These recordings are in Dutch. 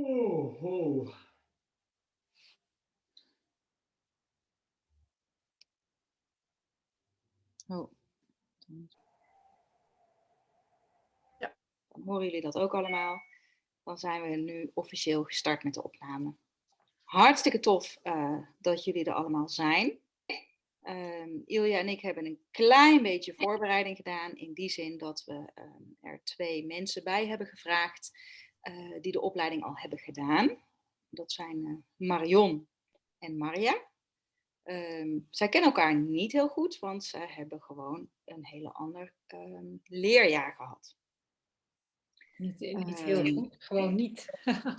Oh, oh. Oh. Ja. Dan horen jullie dat ook allemaal. Dan zijn we nu officieel gestart met de opname. Hartstikke tof uh, dat jullie er allemaal zijn. Um, Ilja en ik hebben een klein beetje voorbereiding gedaan. In die zin dat we um, er twee mensen bij hebben gevraagd uh, die de opleiding al hebben gedaan. Dat zijn uh, Marion en Maria. Um, zij kennen elkaar niet heel goed, want zij hebben gewoon een hele ander leerjaar gehad. Niet, niet heel goed, gewoon niet.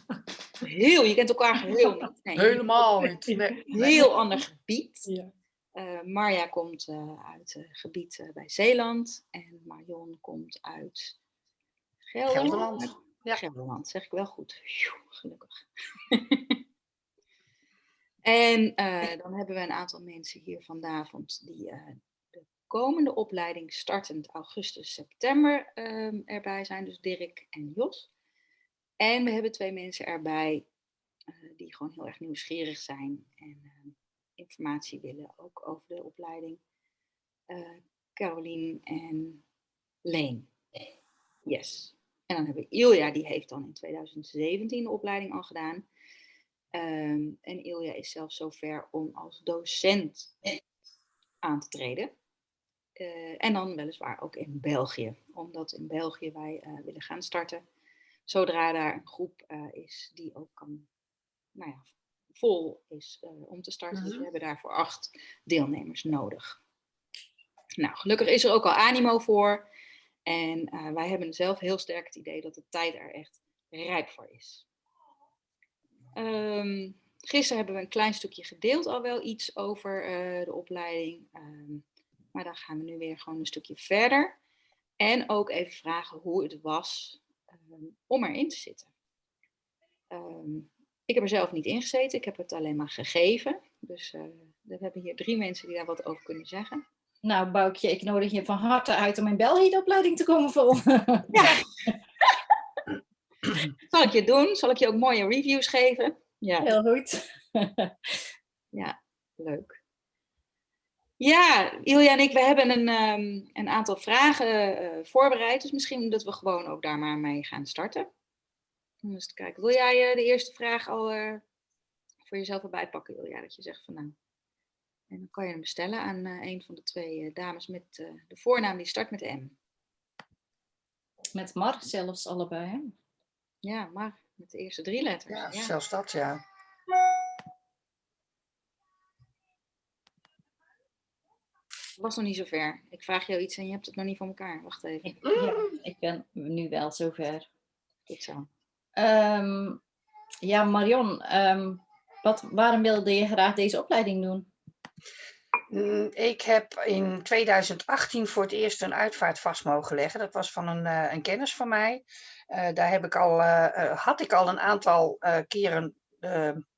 heel, je kent elkaar heel niet. Nee, Helemaal niet. Nee. Heel ander gebied. Ja. Uh, Marja komt uh, uit het gebied uh, bij Zeeland en Marion komt uit Gelderland. Gelderland. Ja. Gelderland, zeg ik wel goed. Gelukkig. en dan hebben we een aantal mensen hier vanavond die de komende opleiding startend augustus, september um, erbij zijn. Dus Dirk en Jos. En we hebben twee mensen erbij die gewoon heel erg nieuwsgierig zijn en ehm, informatie willen, ook over de opleiding. Caroline en Leen. Yes. En dan hebben we Ilja, die heeft dan in 2017 de opleiding al gedaan. Um, en Ilja is zelfs zover om als docent aan te treden. Uh, en dan weliswaar ook in België, omdat in België wij uh, willen gaan starten. Zodra daar een groep uh, is die ook kan nou ja, vol is om te starten. Dus we hebben daarvoor acht deelnemers nodig. Nou, gelukkig is er ook al animo voor. En uh, wij hebben zelf heel sterk het idee dat de tijd er echt rijp voor is. Um, gisteren hebben we een klein stukje gedeeld al wel iets over uh, de opleiding. Um, maar dan gaan we nu weer gewoon een stukje verder. En ook even vragen hoe het was um, om erin te zitten. Ik heb er zelf niet in gezeten, ik heb het alleen maar gegeven. Dus uh, we hebben hier drie mensen die daar wat over kunnen zeggen. Nou, Boukje, ik nodig je van harte uit om in België de opleiding te komen volgen. Ja. Zal ik je doen? Zal ik je ook mooie reviews geven? Ja. Heel goed. ja, leuk. Ja, Ilja en ik, we hebben een, um, een aantal vragen uh, voorbereid. Dus misschien dat we gewoon ook daar maar mee gaan starten. Om eens te kijken. Wil jij uh, de eerste vraag al uh, voor jezelf erbij pakken, Ilja? Dat je zegt van nou. En dan kan je hem bestellen aan uh, een van de twee dames met de voornaam die start met M. Met Mar zelfs allebei, hè? Ja, Mar. Met de eerste drie letters. Ja, ja. zelfs dat, ja. was nog niet zover. Ik vraag jou iets en je hebt het nog niet van elkaar. Wacht even. Ja, ik ben nu wel zover. Goed zo. Um, ja, Marion, um, wat, waarom wilde je graag deze opleiding doen? Mm, ik heb in 2018 voor het eerst een uitvaart vast mogen leggen. Dat was van een, uh, een kennis van mij. Uh, daar heb ik al, uh, had ik al een aantal keren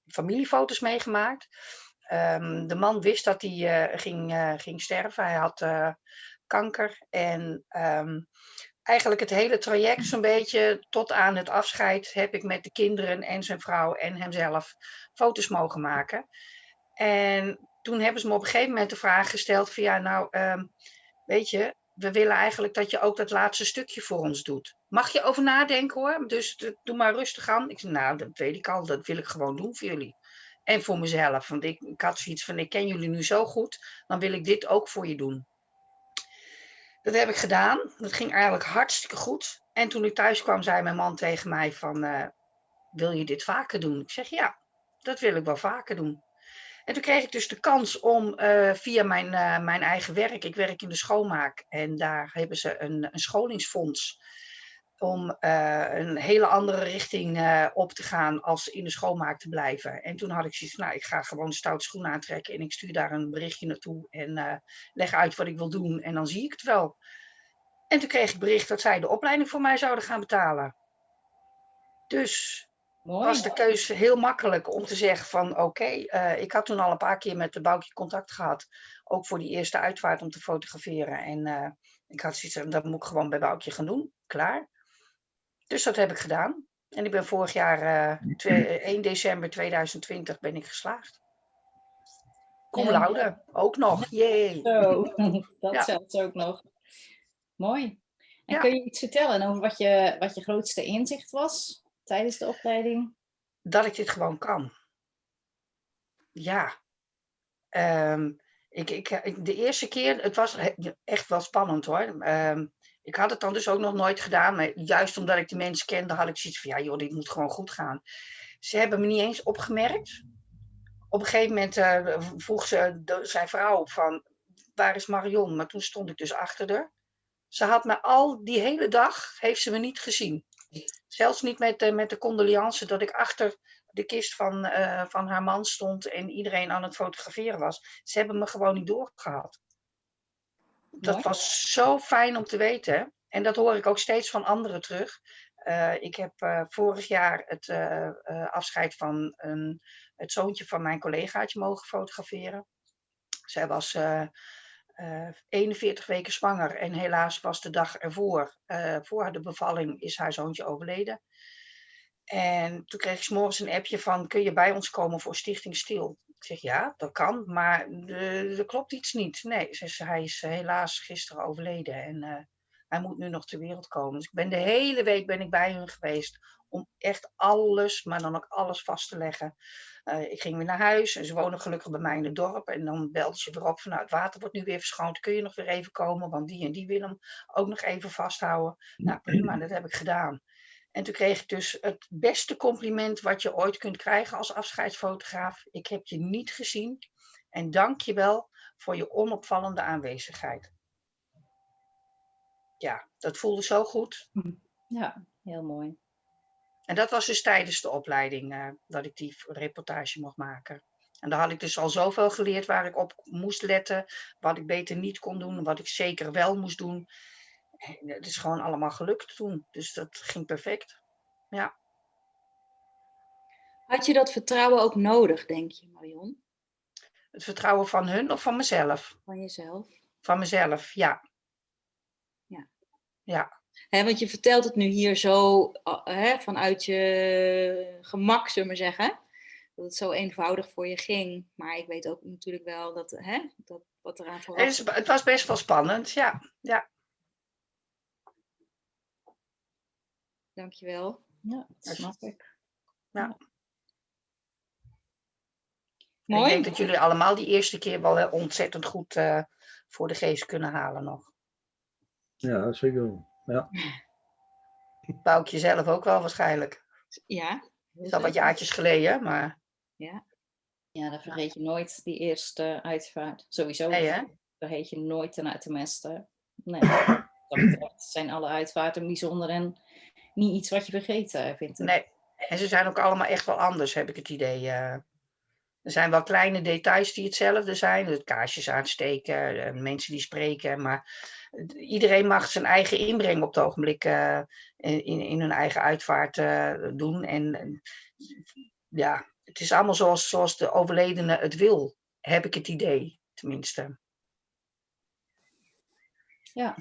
familiefoto's meegemaakt. Um, de man wist dat hij ging, ging sterven. Hij had kanker. En eigenlijk het hele traject zo'n beetje tot aan het afscheid heb ik met de kinderen en zijn vrouw en hemzelf foto's mogen maken. En toen hebben ze me op een gegeven moment de vraag gesteld van ja, nou um, weet je, we willen eigenlijk dat je ook dat laatste stukje voor ons doet. Mag je over nadenken hoor, dus doe maar rustig aan. Ik zei nou, dat weet ik al, dat wil ik gewoon doen voor jullie. En voor mezelf, want ik, ik had zoiets van ik ken jullie nu zo goed, dan wil ik dit ook voor je doen. Dat heb ik gedaan. Dat ging eigenlijk hartstikke goed. En toen ik thuis kwam, zei mijn man tegen mij van, uh, wil je dit vaker doen? Ik zeg, ja, dat wil ik wel vaker doen. En toen kreeg ik dus de kans om uh, via mijn, uh, mijn eigen werk, ik werk in de schoonmaak en daar hebben ze een, een scholingsfonds om uh, een hele andere richting op te gaan als in de schoonmaak te blijven. En toen had ik zoiets nou, ik ga gewoon een stoute schoen aantrekken en ik stuur daar een berichtje naartoe en leg uit wat ik wil doen en dan zie ik het wel. En toen kreeg ik bericht dat zij de opleiding voor mij zouden gaan betalen. Dus Mooi. was de keuze heel makkelijk om te zeggen van oké, okay, ik had toen al een paar keer met de Boukje contact gehad, ook voor die eerste uitvaart om te fotograferen. En ik had zoiets dat moet ik gewoon bij Boukje gaan doen, klaar. Dus dat heb ik gedaan. En ik ben vorig jaar, eh, twee- eh, 1 december 2020, ben ik geslaagd. Cum Ja. laude, ook nog. Jee. Zo, dat Ja. zelfs ook nog. Mooi. En kun je iets vertellen over wat je, wat je grootste inzicht was tijdens de opleiding? dat ik dit gewoon kan. Ja. Ehm, ik, ik, de eerste keer, het was echt wel spannend hoor. Ehm, ik had het dan dus ook nog nooit gedaan, maar juist omdat ik de mensen kende, had ik zoiets van, ja joh, dit moet gewoon goed gaan. Ze hebben me niet eens opgemerkt. Op een gegeven moment eh, vroeg ze, zijn vrouw van, waar is Marion? Maar toen stond ik dus achter haar. Ze had me al die hele dag, heeft ze me niet gezien. Zelfs niet met, de met de condoleance dat ik achter de kist van, eh, van haar man stond en iedereen aan het fotograferen was. Ze hebben me gewoon niet doorgehad. Dat Mooi. was zo fijn om te weten. En dat hoor ik ook steeds van anderen terug. Eh, ik heb eh, vorig jaar het afscheid van een, het zoontje van mijn collegaatje mogen fotograferen. Zij was eh, eh, 41 weken zwanger en helaas was de dag ervoor, eh, voor de bevalling, is haar zoontje overleden. En toen kreeg ik morgens een appje van, kun je bij ons komen voor Stichting Stil? Ik zeg, ja, dat kan, maar eh, er klopt iets niet. Nee, ze hij is helaas gisteren overleden en eh, hij moet nu nog ter wereld komen. Dus ik ben de hele week ben ik bij hun geweest om echt alles, maar dan ook alles vast te leggen. Eh, ik ging weer naar huis en ze wonen gelukkig bij mij in het dorp. En dan belde ze weer op van, nou, het water wordt nu weer verschoond. Kun je nog weer even komen, want die en die willen hem ook nog even vasthouden. Nou, prima, dat heb ik gedaan. En toen kreeg ik dus het beste compliment wat je ooit kunt krijgen als afscheidsfotograaf. Ik heb je niet gezien en dank je wel voor je onopvallende aanwezigheid. Ja, dat voelde zo goed. Ja, heel mooi. En dat was dus tijdens de opleiding eh, dat ik die reportage mocht maken. En daar had ik dus al zoveel geleerd waar ik op moest letten, wat ik beter niet kon doen, wat ik zeker wel moest doen. En Het is gewoon allemaal gelukt toen, dus dat ging perfect. Ja. Had je dat vertrouwen ook nodig, denk je, Marion? Het vertrouwen van hun of van mezelf? Van jezelf? Van mezelf, ja. Ja. Ja, Hè, want je vertelt het nu hier zo hè, vanuit je gemak, zullen we zeggen. Dat het zo eenvoudig voor je ging. Maar ik weet ook natuurlijk wel dat, hè, dat wat eraan vooraf... het, is- het was best wel spannend, ja. ja. Dankjewel. Ja, dat snap ik. En Ik Mooi. denk dat jullie allemaal die eerste keer wel eh, ontzettend goed eh, voor de geest kunnen halen nog. Ja, zeker. Ja. Boukje zelf ook wel waarschijnlijk. Ja. Het is al wat jaartjes geleden, maar Ja. Ja, dan vergeet je nooit die eerste uitvaart. Sowieso nee hè? vergeet je nooit ten, tenminste. Nee, dat zijn alle uitvaarten bijzonder en niet iets wat je vergeet, eh, vind ik. Nee. En ze zijn ook allemaal echt wel anders, heb ik het idee. eh. er zijn wel kleine details die hetzelfde zijn. Het kaarsjes aansteken, eh, mensen die spreken. Maar iedereen mag zijn eigen inbreng op het ogenblik eh, in, in hun eigen uitvaart eh, doen. En ja, het is allemaal zoals, zoals de overledene het wil, heb ik het idee, tenminste. Ja,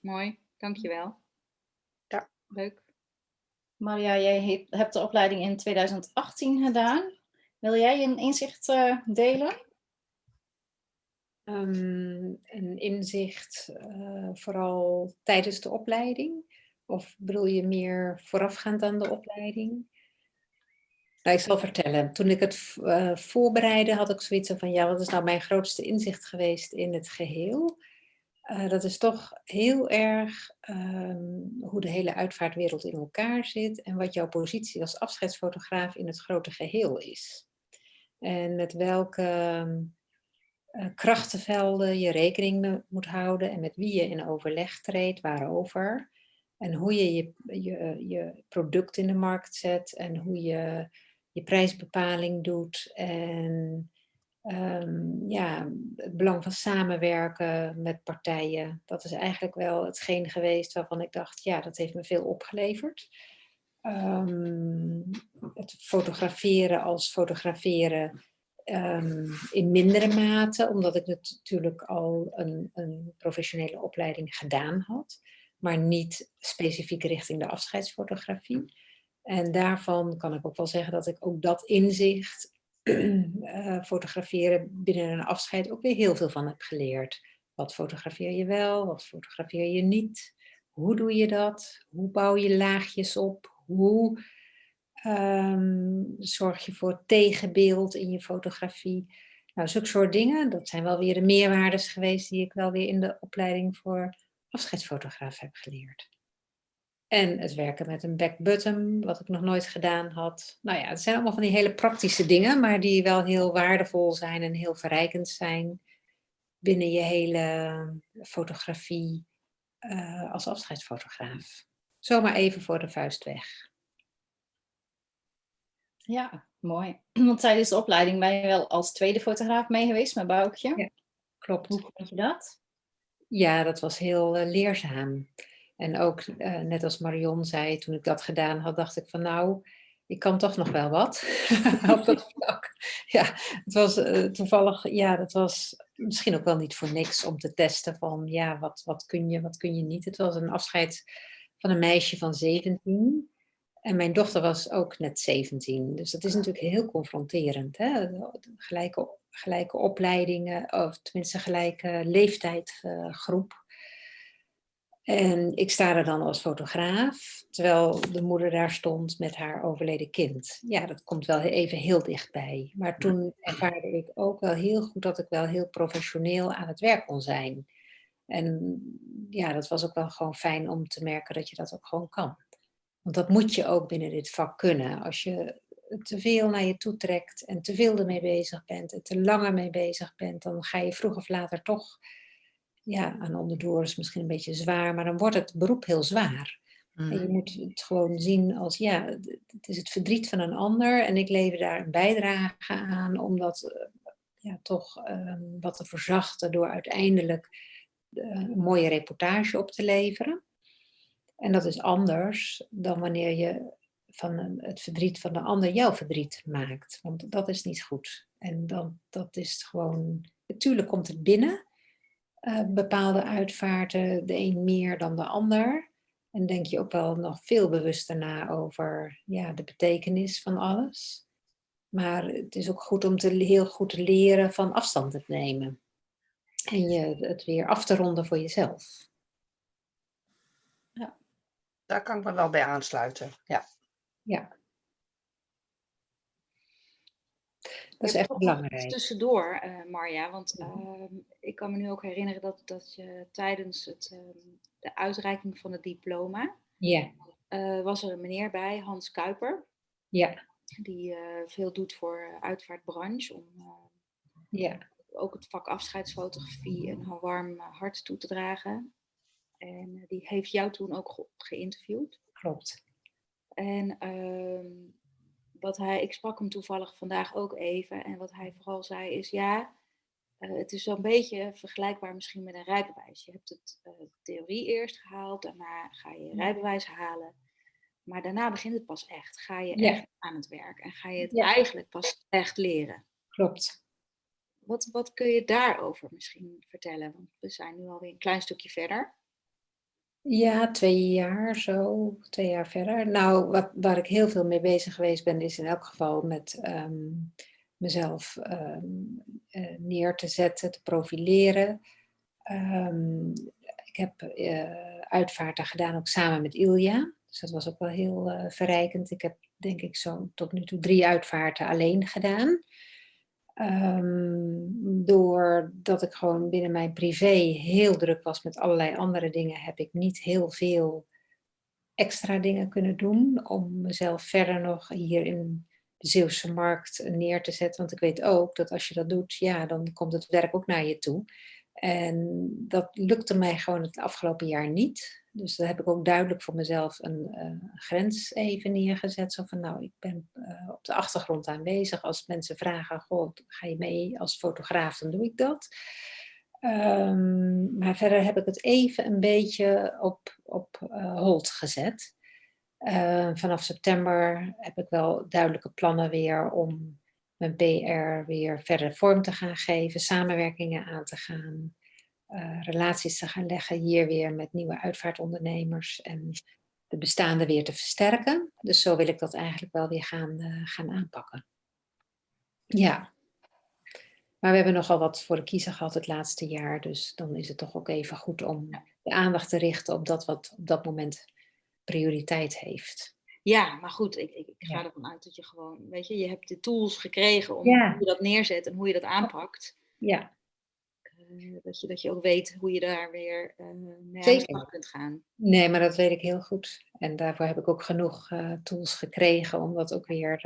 Mooi. Dankjewel. Ja. Leuk. Maria, jij he- hebt de opleiding in 2018 gedaan. Wil jij een inzicht eh, delen? Ehm, een inzicht eh, vooral tijdens de opleiding? Of bedoel je meer voorafgaand aan de opleiding? Nou, ik zal vertellen. Toen ik het eh, voorbereidde, had ik zoiets van, ja, wat is nou mijn grootste inzicht geweest in het geheel? Eh, dat is toch heel erg ehm, hoe de hele uitvaartwereld in elkaar zit en wat jouw positie als afscheidsfotograaf in het grote geheel is. En met welke krachtenvelden je rekening moet houden en met wie je in overleg treedt, waarover. En hoe je je, je je product in de markt zet en hoe je je prijsbepaling doet. En ehm, ja, het belang van samenwerken met partijen. Dat is eigenlijk wel hetgeen geweest waarvan ik dacht, ja, dat heeft me veel opgeleverd. Ehm, het fotograferen als fotograferen ehm, in mindere mate, omdat ik natuurlijk al een, een professionele opleiding gedaan had. maar niet specifiek richting de afscheidsfotografie. En daarvan kan ik ook wel zeggen dat ik ook dat inzicht, uh, fotograferen binnen een afscheid, ook weer heel veel van heb geleerd. Wat fotografeer je wel, wat fotografeer je niet? Hoe doe je dat? Hoe bouw je laagjes op? Hoe um, zorg je voor tegenbeeld in je fotografie? Nou, zulke soort dingen, dat zijn wel weer de meerwaardes geweest die ik wel weer in de opleiding voor afscheidsfotograaf heb geleerd. En het werken met een back button, wat ik nog nooit gedaan had. Nou ja, het zijn allemaal van die hele praktische dingen, maar die wel heel waardevol zijn en heel verrijkend zijn binnen je hele fotografie uh, als afscheidsfotograaf. Zomaar even voor de vuist weg. Ja, mooi. Want tijdens de opleiding ben je wel als tweede fotograaf mee geweest met Boukje. Ja, klopt. Hoe vond je dat? Ja, dat was heel uh, leerzaam. En ook, uh, net als Marion zei, toen ik dat gedaan had, dacht ik van nou, ik kan toch nog wel wat op dat vlak. Ja, het was uh, toevallig, ja, dat was misschien ook wel niet voor niks om te testen van, ja, wat, wat kun je, wat kun je niet. Het was een afscheid van een meisje van 17. En mijn dochter was ook net 17. Dus dat is natuurlijk heel confronterend. Hè? Gelijke, gelijke opleidingen, of tenminste gelijke leeftijdsgroep. Uh, en ik sta er dan als fotograaf, terwijl de moeder daar stond met haar overleden kind. Ja, dat komt wel even heel dichtbij. Maar toen ervaarde ik ook wel heel goed dat ik wel heel professioneel aan het werk kon zijn. En ja, dat was ook wel gewoon fijn om te merken dat je dat ook gewoon kan. Want dat moet je ook binnen dit vak kunnen. Als je te veel naar je toe trekt en te veel ermee bezig bent en te langer mee bezig bent, dan ga je vroeg of later toch ja, aan onderdoor is misschien een beetje zwaar, maar dan wordt het beroep heel zwaar. En je mm. moet het gewoon zien als, ja, het is het verdriet van een ander en ik lever daar een bijdrage aan om dat eh, ja, toch um, wat te verzachten door uiteindelijk uh, een mooie reportage op te leveren. En dat is anders dan wanneer je van het verdriet van de ander jouw verdriet maakt. Want dat is niet goed. En dan, dat is gewoon, natuurlijk komt het binnen, uh, bepaalde uitvaarten, de een meer dan de ander. En denk je ook wel nog veel bewuster na over ja, de betekenis van alles. Maar het is ook goed om te, heel goed te leren van afstand te nemen. En je het weer af te ronden voor jezelf. Daar kan ik me wel bij aansluiten. Ja. Ja. Dat is echt belangrijk. Tussendoor, uh, Marja, want uh, ik kan me nu ook herinneren dat, dat je tijdens het, uh, de uitreiking van het diploma, ja. Eh, was er een meneer bij, Hans Kuiper, ja. die eh, veel doet voor uitvaartbranche, om ja. ook het vak afscheidsfotografie een warm hart toe te dragen. En die heeft jou toen ook ge geïnterviewd. Klopt. En ehm, wat hij, ik sprak hem toevallig vandaag ook even. En wat hij vooral zei is, ja, uh, het is zo'n beetje vergelijkbaar misschien met een rijbewijs. Je hebt het uh, theorie eerst gehaald, daarna ga je je rijbewijs halen. Maar daarna begint het pas echt. Ga je ja. echt aan het werk en ga je het ja. eigenlijk pas echt leren. Klopt. Wat, wat kun je daarover misschien vertellen? Want we zijn nu alweer een klein stukje verder. Ja, twee jaar zo, twee jaar verder. Nou, wat, waar ik heel veel mee bezig geweest ben, is in elk geval met um, mezelf um, uh, neer te zetten, te profileren. Um, ik heb uh, uitvaarten gedaan ook samen met Ilja. Dus dat was ook wel heel uh, verrijkend. Ik heb denk ik zo tot nu toe drie uitvaarten alleen gedaan. Um, doordat ik gewoon binnen mijn privé heel druk was met allerlei andere dingen, heb ik niet heel veel extra dingen kunnen doen om mezelf verder nog hier in de Zeeuwse markt neer te zetten. Want ik weet ook dat als je dat doet, ja, dan komt het werk ook naar je toe. En dat lukte mij gewoon het afgelopen jaar niet. Dus daar heb ik ook duidelijk voor mezelf een uh, grens even neergezet. Zo van, nou, ik ben uh, op de achtergrond aanwezig. Als mensen vragen, goh, ga je mee als fotograaf, dan doe ik dat. Um, maar verder heb ik het even een beetje op, op uh, hold gezet. vanaf september heb ik wel duidelijke plannen weer om mijn PR weer verder vorm te gaan geven, samenwerkingen aan te gaan. eh, relaties te gaan leggen hier weer met nieuwe uitvaartondernemers en de bestaande weer te versterken. Dus zo wil ik dat eigenlijk wel weer gaan, eh, gaan aanpakken. Ja. Maar we hebben nogal wat voor de kiezer gehad het laatste jaar. Dus dan is het toch ook even goed om de aandacht te richten op dat wat op dat moment prioriteit heeft. Ja, maar goed, ik, ik, ik ga Ja. ervan uit dat je gewoon, weet je, je hebt de tools gekregen om Ja. hoe je dat neerzet en hoe je dat aanpakt. Ja, Eh, dat, je, dat je ook weet hoe je daar weer eh mee aan kunt gaan. nee, maar dat weet ik heel goed. En daarvoor heb ik ook genoeg eh, tools gekregen om dat ook weer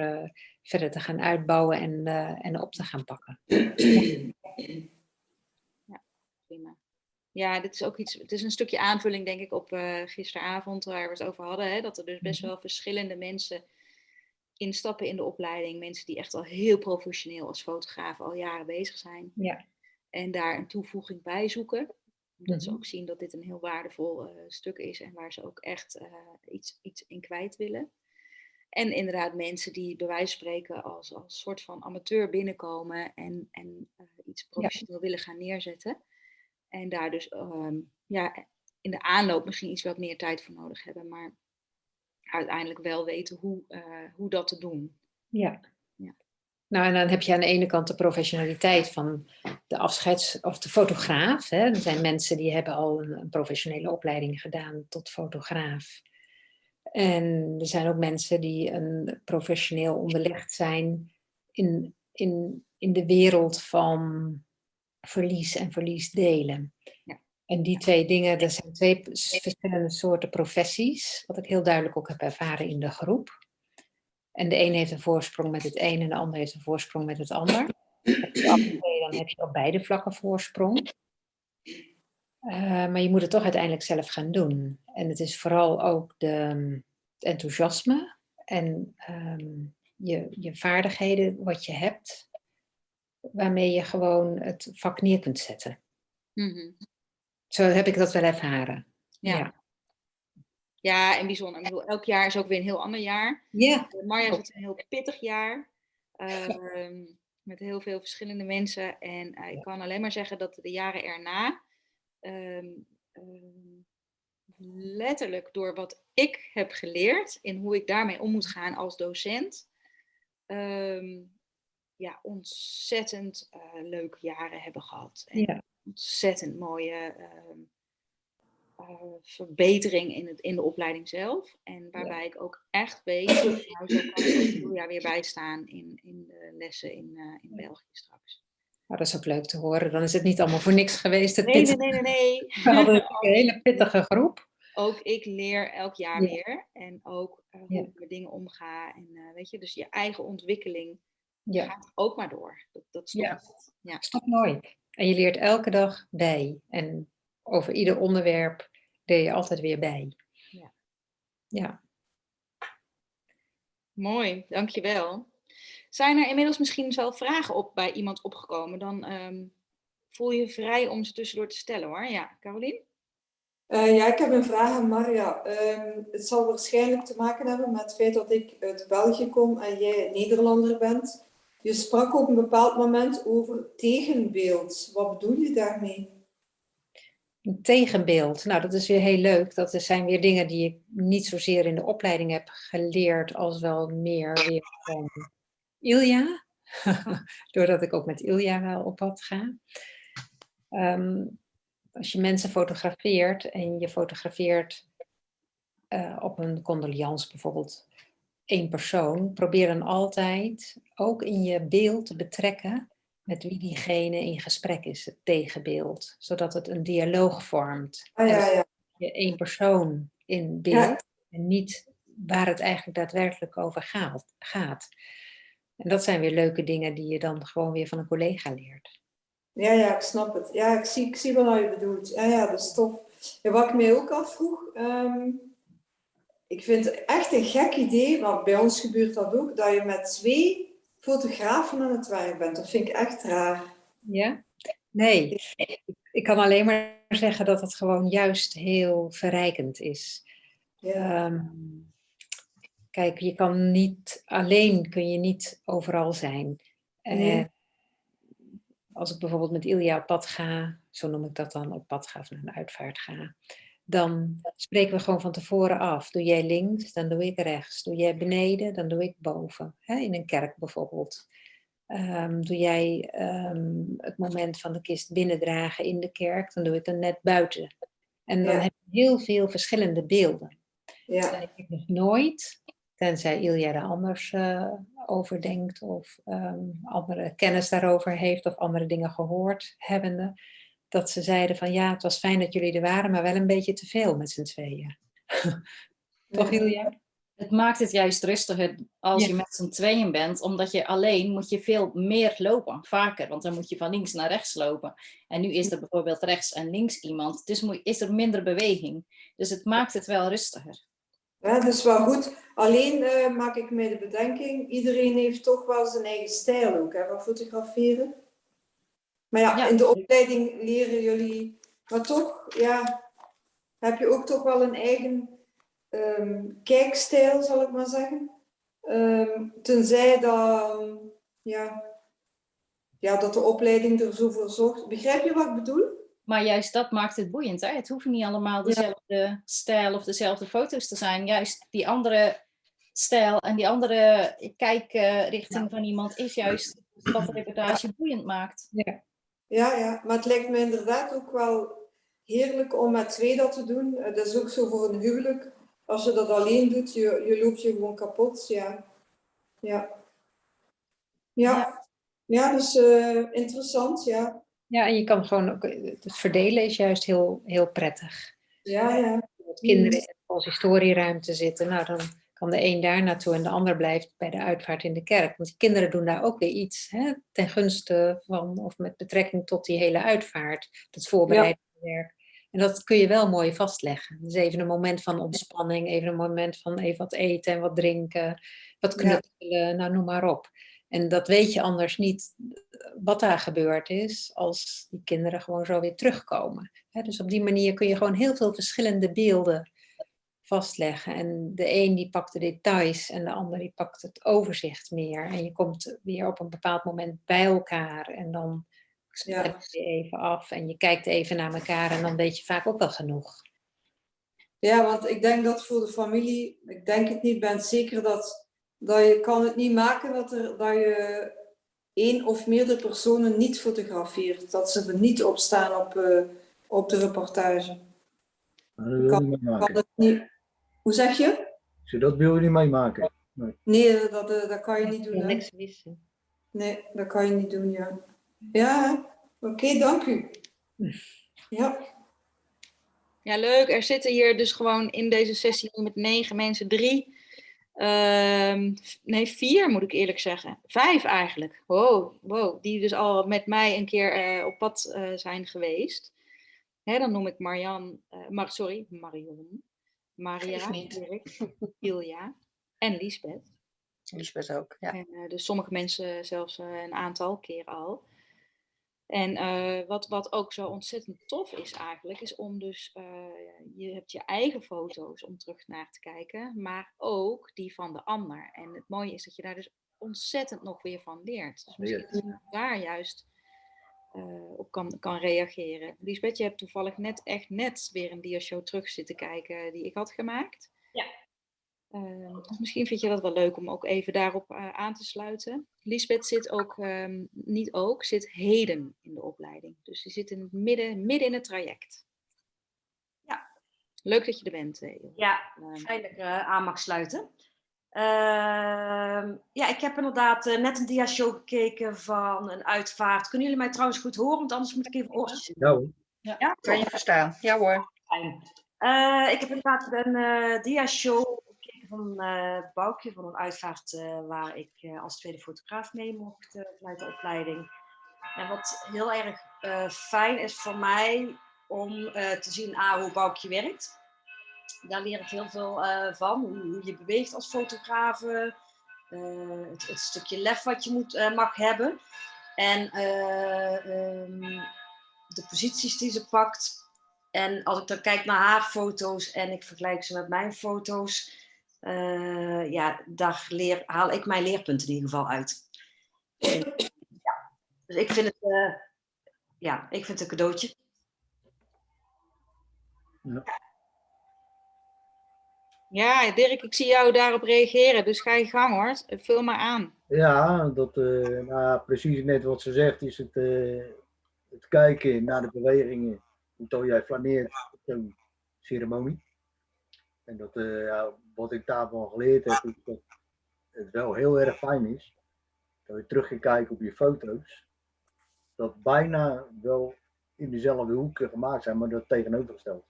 verder te gaan uitbouwen en, en op te gaan pakken. Ja, dit is ook iets, het is een stukje aanvulling denk ik op eh, gisteravond waar we het over hadden. Hè, dat er dus best Mhm. wel verschillende mensen instappen in de opleiding. Mensen die echt al heel professioneel als fotograaf al jaren bezig zijn. Ja. En daar een toevoeging bij zoeken. Omdat ze Mhm. ook zien dat dit een heel waardevol eh, stuk is en waar ze ook echt eh, iets, iets in kwijt willen. En inderdaad mensen die bij wijze van spreken als, als soort van amateur binnenkomen en, en iets professioneel willen gaan neerzetten. En daar dus ehm, ja, in de aanloop misschien iets wat meer tijd voor nodig hebben, maar uiteindelijk wel weten hoe, eh, hoe dat te doen. Ja. Ja. Nou, en dan heb je aan de ene kant de professionaliteit van de afscheids- of de fotograaf. Hè. Er zijn mensen die hebben al een, een professionele opleiding gedaan tot fotograaf. En er zijn ook mensen die een professioneel onderlegd zijn in, in, in de wereld van verlies en verliesdelen. Ja. En die twee dingen, dat zijn twee verschillende soorten professies, wat ik heel duidelijk ook heb ervaren in de groep. En de een heeft een voorsprong met het een en de ander heeft een voorsprong met het ander. Dan heb je op beide vlakken voorsprong. Eh, maar je moet het toch uiteindelijk zelf gaan doen. En het is vooral ook de, het enthousiasme en ehm, je, je vaardigheden, wat je hebt, waarmee je gewoon het vak neer kunt zetten. Mhm. Zo heb ik dat wel ervaren. Ja. Ja. Ja, en bijzonder. Ik bedoel, elk jaar is ook weer een heel ander jaar. Ja. Uh, Marja zit een heel pittig jaar. ehm, met heel veel verschillende mensen. En eh, ik kan alleen maar zeggen dat de jaren erna. ehm, ehm, letterlijk door wat ik heb geleerd. in hoe ik daarmee om moet gaan als docent. Ja, ontzettend eh, leuke jaren hebben gehad. En Ja. ontzettend mooie ehm, eh, verbetering in, het, in de opleiding zelf. En waarbij ik ook echt weet, nou, zo kan ik jaar weer bijstaan in, in de lessen in, eh, in België straks. Nou, dat is ook leuk te horen. Dan is het niet allemaal voor niks geweest. Het Nee, nee, pittige- nee, nee, nee. We hadden een hele pittige groep. Ook ik leer elk jaar Ja. weer. En ook hoe Ja. ik met dingen omga. En weet je, dus je eigen ontwikkeling Ja, gaat ook maar door. Dat, dat stopt Ja. Ja. stop nooit. En je leert elke dag bij. En over ieder onderwerp leer je altijd weer bij. Ja. Ja. Mooi, dankjewel. Zijn er inmiddels misschien wel vragen op bij iemand opgekomen? Dan ehm, voel je vrij om ze tussendoor te stellen hoor. Ja, Carolien? Eh, ja, ik heb een vraag aan Maria. Ehm, het zal waarschijnlijk te maken hebben met het feit dat ik uit België kom en jij Nederlander bent. Je sprak op een bepaald moment over tegenbeeld. Wat bedoel je daarmee? Een tegenbeeld. Nou, dat is weer heel leuk. Dat zijn weer dingen die ik niet zozeer in de opleiding heb geleerd, als wel meer weer van Ilja. Doordat ik ook met Ilja wel op pad ga. Ehm, als je mensen fotografeert en je fotografeert eh, op een condoliance bijvoorbeeld één persoon, probeer dan altijd ook in je beeld te betrekken met wie diegene in gesprek is, het tegenbeeld, zodat het een dialoog vormt. Ah En ja, ja. je één persoon in beeld Ja. en niet waar het eigenlijk daadwerkelijk over gaat. En dat zijn weer leuke dingen die je dan gewoon weer van een collega leert. Ja, ja, ik snap het. Ja, ik zie, ik zie wat je bedoelt. Ja, ja, dat is tof. Ja, wat ik mij ook afvroeg, ehm, ik vind het echt een gek idee, maar bij ons gebeurt dat ook, dat je met twee fotografen aan het werk bent. Dat vind ik echt raar. Ja? Nee, ik kan alleen maar zeggen dat het gewoon juist heel verrijkend is. Ja, Ehm, kijk, je kan niet, alleen kun je niet overal zijn. Nee. Eh, als ik bijvoorbeeld met Ilja op pad ga, zo noem ik dat dan, op pad ga of naar een uitvaart ga, dan spreken we gewoon van tevoren af. Doe jij links, dan doe ik rechts. Doe jij beneden, dan doe ik boven. In een kerk bijvoorbeeld. Ehm, doe jij ehm, het moment van de kist binnendragen in de kerk, dan doe ik het net buiten. En dan Ja. heb je heel veel verschillende beelden. Ja, Ik heb nog nooit, tenzij Ilja er anders eh, over denkt of ehm, andere kennis daarover heeft of andere dingen gehoord hebbende, dat ze zeiden van ja, het was fijn dat jullie er waren, maar wel een beetje te veel met z'n tweeën. Toch Ilja? Het maakt het juist rustiger als Ja. je met z'n tweeën bent, omdat je alleen moet je veel meer lopen, vaker, want dan moet je van links naar rechts lopen. En nu is er bijvoorbeeld rechts en links iemand, dus moet- is er minder beweging. Dus het maakt het wel rustiger. Ja, dat is wel goed. Alleen eh, maak ik mij de bedenking, iedereen heeft toch wel zijn eigen stijl ook, hè, van fotograferen. Maar ja, Ja. in de opleiding leren jullie, maar toch, ja, heb je ook toch wel een eigen ehm, kijkstijl, zal ik maar zeggen. Ehm, tenzij dan, ja, ja, dat de opleiding er zo voor zorgt. Begrijp je wat ik bedoel? Maar juist dat maakt het boeiend. Hè? Het hoeven niet allemaal dezelfde stijl of dezelfde foto's te zijn. Juist die andere stijl en die andere kijkrichting van iemand is juist wat de reportage boeiend maakt. Ja, ja, maar het lijkt me inderdaad ook wel heerlijk om met twee dat te doen. Eh, Dat is ook zo voor een huwelijk. Als je dat alleen doet, je, je loopt je gewoon kapot. Ja, ja. Ja, ja dus eh, interessant, ja. Ja, en je kan gewoon ook, het verdelen is juist heel, heel prettig. Ja, ja. Dat kinderen in de historieruimte zitten, nou dan kan de een daar naartoe en de ander blijft bij de uitvaart in de kerk. Want die kinderen doen daar ook weer iets hè, ten gunste van, of met betrekking tot die hele uitvaart, dat voorbereidingswerk. En dat kun je wel mooi vastleggen. Dus even een moment van ontspanning, even een moment van even wat eten en wat drinken, wat Ja. knuffelen, nou noem maar op. En dat weet je anders niet eh, wat daar gebeurd is als die kinderen gewoon zo weer terugkomen. Dus op die manier kun je gewoon heel veel verschillende beelden vastleggen. En de een die pakt de details en de ander die pakt het overzicht meer. En je komt weer op een bepaald moment bij elkaar en dan Ja. spreek je even af en je kijkt even naar elkaar en dan weet je vaak ook wel genoeg. Ja, want ik denk dat voor de familie, ik denk het niet, ben zeker dat, dat je kan het niet maken dat, er, dat je één of meerdere personen niet fotografeert. Dat ze er niet op staan op, eh, op de reportage. Maar dat wil je niet Kan meemaken. het niet... Hoe zeg je? Zeg, Dat wil je niet meemaken. Nee, dat, eh, dat kan je niet doen. Hè? niks missen. Nee, dat kan je niet doen, ja. Ja, oké, dank u. Ja, Ja, leuk. Er zitten hier dus gewoon in deze sessie met negen mensen drie. ehm, nee, vier moet ik eerlijk zeggen. Vijf eigenlijk. Wow, wow. Die dus al met mij een keer eh, op pad eh, zijn geweest. Hè, dan noem ik Marian, eh, Mar sorry, Marion. Maria. Dirk, Ilja en Liesbeth. Lisbeth ook, ja. En eh, dus sommige mensen zelfs eh, een aantal keer al. En eh, wat, wat ook zo ontzettend tof is eigenlijk, is om dus, eh, je hebt je eigen foto's om terug naar te kijken, maar ook die van de ander. En het mooie is dat je daar dus ontzettend nog weer van leert. Dus misschien je daar juist eh, op kan, kan reageren. Lisbeth, je hebt toevallig net echt net weer een diashow terug zitten kijken die ik had gemaakt. Ja. Ehm, dus misschien vind je dat wel leuk om ook even daarop eh, aan te sluiten. Lisbeth zit ook, ehm, niet ook, zit heden in de opleiding. Dus die zit in het midden, midden in het traject. Ja. Leuk dat je er bent. eh. Ja, Ehm, fijn dat ik aan mag sluiten. Ehm, ja, ik heb inderdaad eh, net een dia-show gekeken van een uitvaart. Kunnen jullie mij trouwens goed horen? Want anders moet ik even oortjes. Ja. Ja, Kan je verstaan? Ja hoor. Eh, ik heb inderdaad een eh dia-show gekeken van een eh Boukje van een uitvaart eh, waar ik eh, als tweede fotograaf mee mocht vanuit de opleiding. En wat heel erg eh, fijn is voor mij om eh, te zien ah, hoe Boukje werkt. Daar leer ik heel veel eh, van, hoe, je beweegt als fotograaf, eh, het, stukje lef wat je moet, eh, mag hebben. En eh, ehm, de posities die ze pakt. En als ik dan kijk naar haar foto's en ik vergelijk ze met mijn foto's, ja, daar leer, haal ik mijn leerpunten in ieder geval uit. Ja, dus ik vind het ja, ik vind het een cadeautje. Ja, Dirk, ik zie jou daarop reageren, dus ga je gang hoor. Vul maar aan. Ja, dat, ja, precies net wat ze zegt, is het, eh, het kijken naar de bewegingen. Hoe jij flaneert op zo'n ceremonie. En dat, eh, ja, wat ik daarvan geleerd heb, is dat het wel heel erg fijn is. Dat je terug kijken op je foto's. Dat bijna wel in dezelfde hoeken gemaakt zijn, maar dat tegenovergesteld.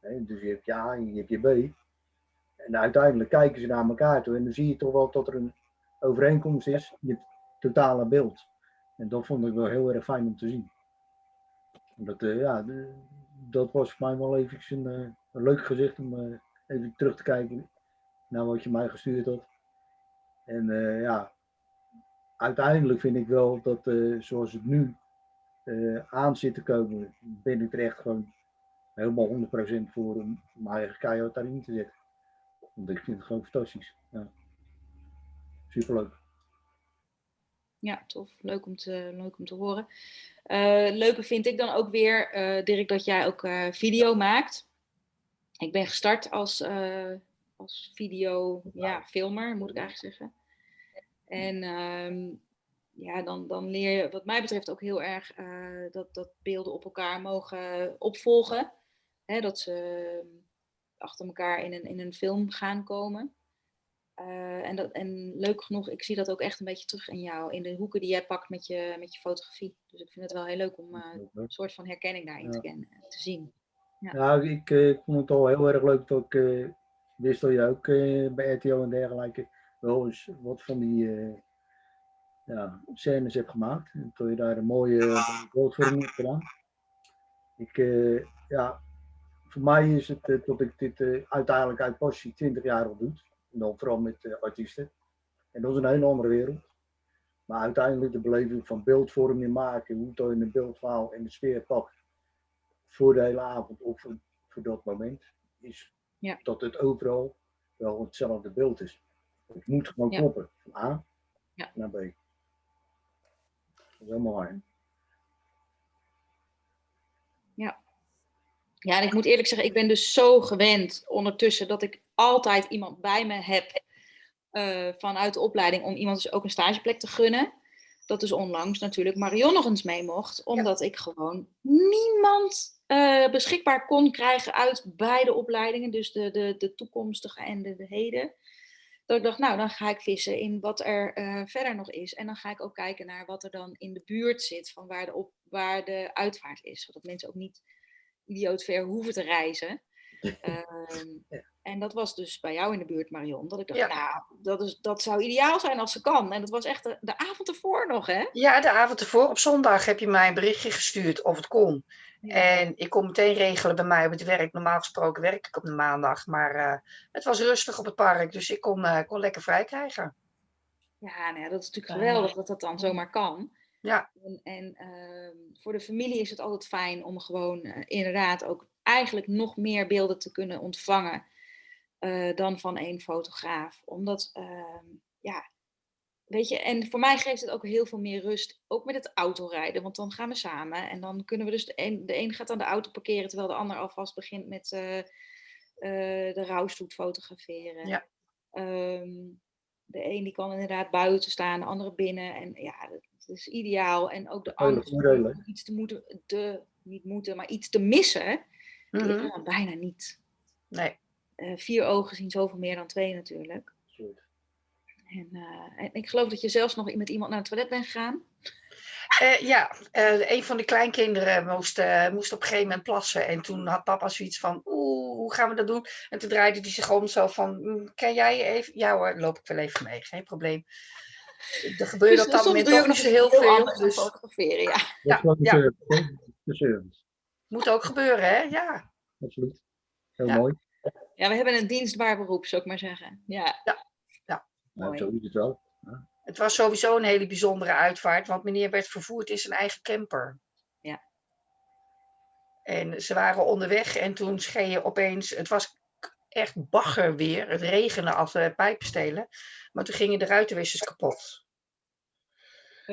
Dus je hebt je A en je hebt je B. En uiteindelijk kijken ze naar elkaar toe en dan zie je toch wel dat er een overeenkomst is in het totale beeld. En dat vond ik wel heel erg fijn om te zien. Dat, eh, ja, dat was voor mij wel even een, eh, een leuk gezicht om eh, even terug te kijken naar wat je mij gestuurd had. En ja, uiteindelijk vind ik wel dat zoals het nu aan zit te komen, ben ik er echt gewoon helemaal 100% voor om mijn eigen keihard daarin te zetten. Want ik vind het gewoon fantastisch. Ja. Superleuk. Ja, tof. Leuk om te, leuk om te horen. Eh, leuke vind ik dan ook weer, eh, Dirk, dat jij ook eh, video maakt. Ik ben gestart als, als video, ja, filmer, moet ik eigenlijk zeggen. En ehm, ja, dan, dan leer je, wat mij betreft, ook heel erg dat, dat beelden op elkaar mogen opvolgen. Hè, dat ze achter elkaar in een, in een film gaan komen. Eh, en, dat, en leuk genoeg, ik zie dat ook echt een beetje terug in jou, in de hoeken die jij pakt met je, met je fotografie. Dus ik vind het wel heel leuk om eh, een soort van herkenning daarin te, Ja. kennen, te zien. Ja. Ja, ik, eh, ik vond het al heel erg leuk dat ik eh, wist dat je ook eh, bij RTO en dergelijke wel eens wat van die eh, ja, scènes hebt gemaakt. En dat je daar een mooie uh, beeldvorming hebt gedaan. Ik, eh, ja, voor mij is het eh, dat ik dit eh, uiteindelijk uit passie 20 jaar al doe. En dan vooral met eh, artiesten. En dat is een hele andere wereld. Maar uiteindelijk de beleving van beeldvorming maken, hoe het in een beeldverhaal en de sfeer pakt voor de hele avond of voor, voor dat moment, is Ja. dat het overal wel hetzelfde beeld is. Het moet gewoon Ja. kloppen, van A Ja. naar B. Dat is helemaal waar. Ja, en ik moet eerlijk zeggen, ik ben dus zo gewend ondertussen dat ik altijd iemand bij me heb eh, vanuit de opleiding om iemand dus ook een stageplek te gunnen. Dat dus onlangs natuurlijk Marion nog eens mee mocht, omdat ik gewoon niemand eh, beschikbaar kon krijgen uit beide opleidingen, dus de, de, de toekomstige en de, de heden. Dat ik dacht, nou, dan ga ik vissen in wat er eh, verder nog is. En dan ga ik ook kijken naar wat er dan in de buurt zit van waar de, op, waar de uitvaart is. Zodat mensen ook niet idioot ver hoeven te reizen. Ehm, En dat was dus bij jou in de buurt, Marion. Dat ik dacht, Ja. nou, dat, is, dat zou ideaal zijn als ze kan. En dat was echt de, de avond ervoor nog, hè? Ja, de avond ervoor, op zondag, heb je mij een berichtje gestuurd of het kon. En ik kon meteen regelen bij mij op het werk. Normaal gesproken werk ik op de maandag, maar eh, het was rustig op het park, dus ik kon, eh, kon lekker vrij krijgen. Ja, nou dat is natuurlijk geweldig dat dat dan zomaar kan. Ja. En, en ehm, voor de familie is het altijd fijn om gewoon eh, inderdaad ook eigenlijk nog meer beelden te kunnen ontvangen eh, dan van één fotograaf. Omdat, ehm, ja, weet je, en voor mij geeft het ook heel veel meer rust, ook met het autorijden, want dan gaan we samen en dan kunnen we dus, de een, de een gaat dan de auto parkeren terwijl de ander alvast begint met eh, de rouwstoet fotograferen. Ja. Ehm, de een die kan inderdaad buiten staan, de andere binnen. En ja, dat is ideaal. En ook de Hele angst om iets te moeten, te, niet moeten, maar iets te missen, dan bijna niet. Nee. Eh, vier ogen zien zoveel meer dan twee natuurlijk. En, eh, en ik geloof dat je zelfs nog met iemand naar het toilet bent gegaan. Eh, ja, eh, een van de kleinkinderen moest, eh, moest op een gegeven moment plassen. En toen had papa zoiets van, oeh, hoe gaan we dat doen? En toen draaide hij zich om zo van, "Mm, kan jij even? Ja hoor, loop ik wel even mee, geen probleem. Er gebeurde Dus op dat moment je ook niet nog zo heel veel. Dus fotograferen, ja. Dat Ja, ja. service, hè? De service. moet ook gebeuren, hè? Ja. Absoluut. Heel Ja. mooi. Ja, we hebben een dienstbaar beroep, zou ik maar zeggen. Ja, Nou, Mooi. zo is het wel. Het was sowieso een hele bijzondere uitvaart, want meneer werd vervoerd in zijn eigen camper. Ja. En ze waren onderweg en toen scheen opeens, het was echt bagger weer, het regende als uh, pijpen stelen, maar toen gingen de ruitenwissers kapot.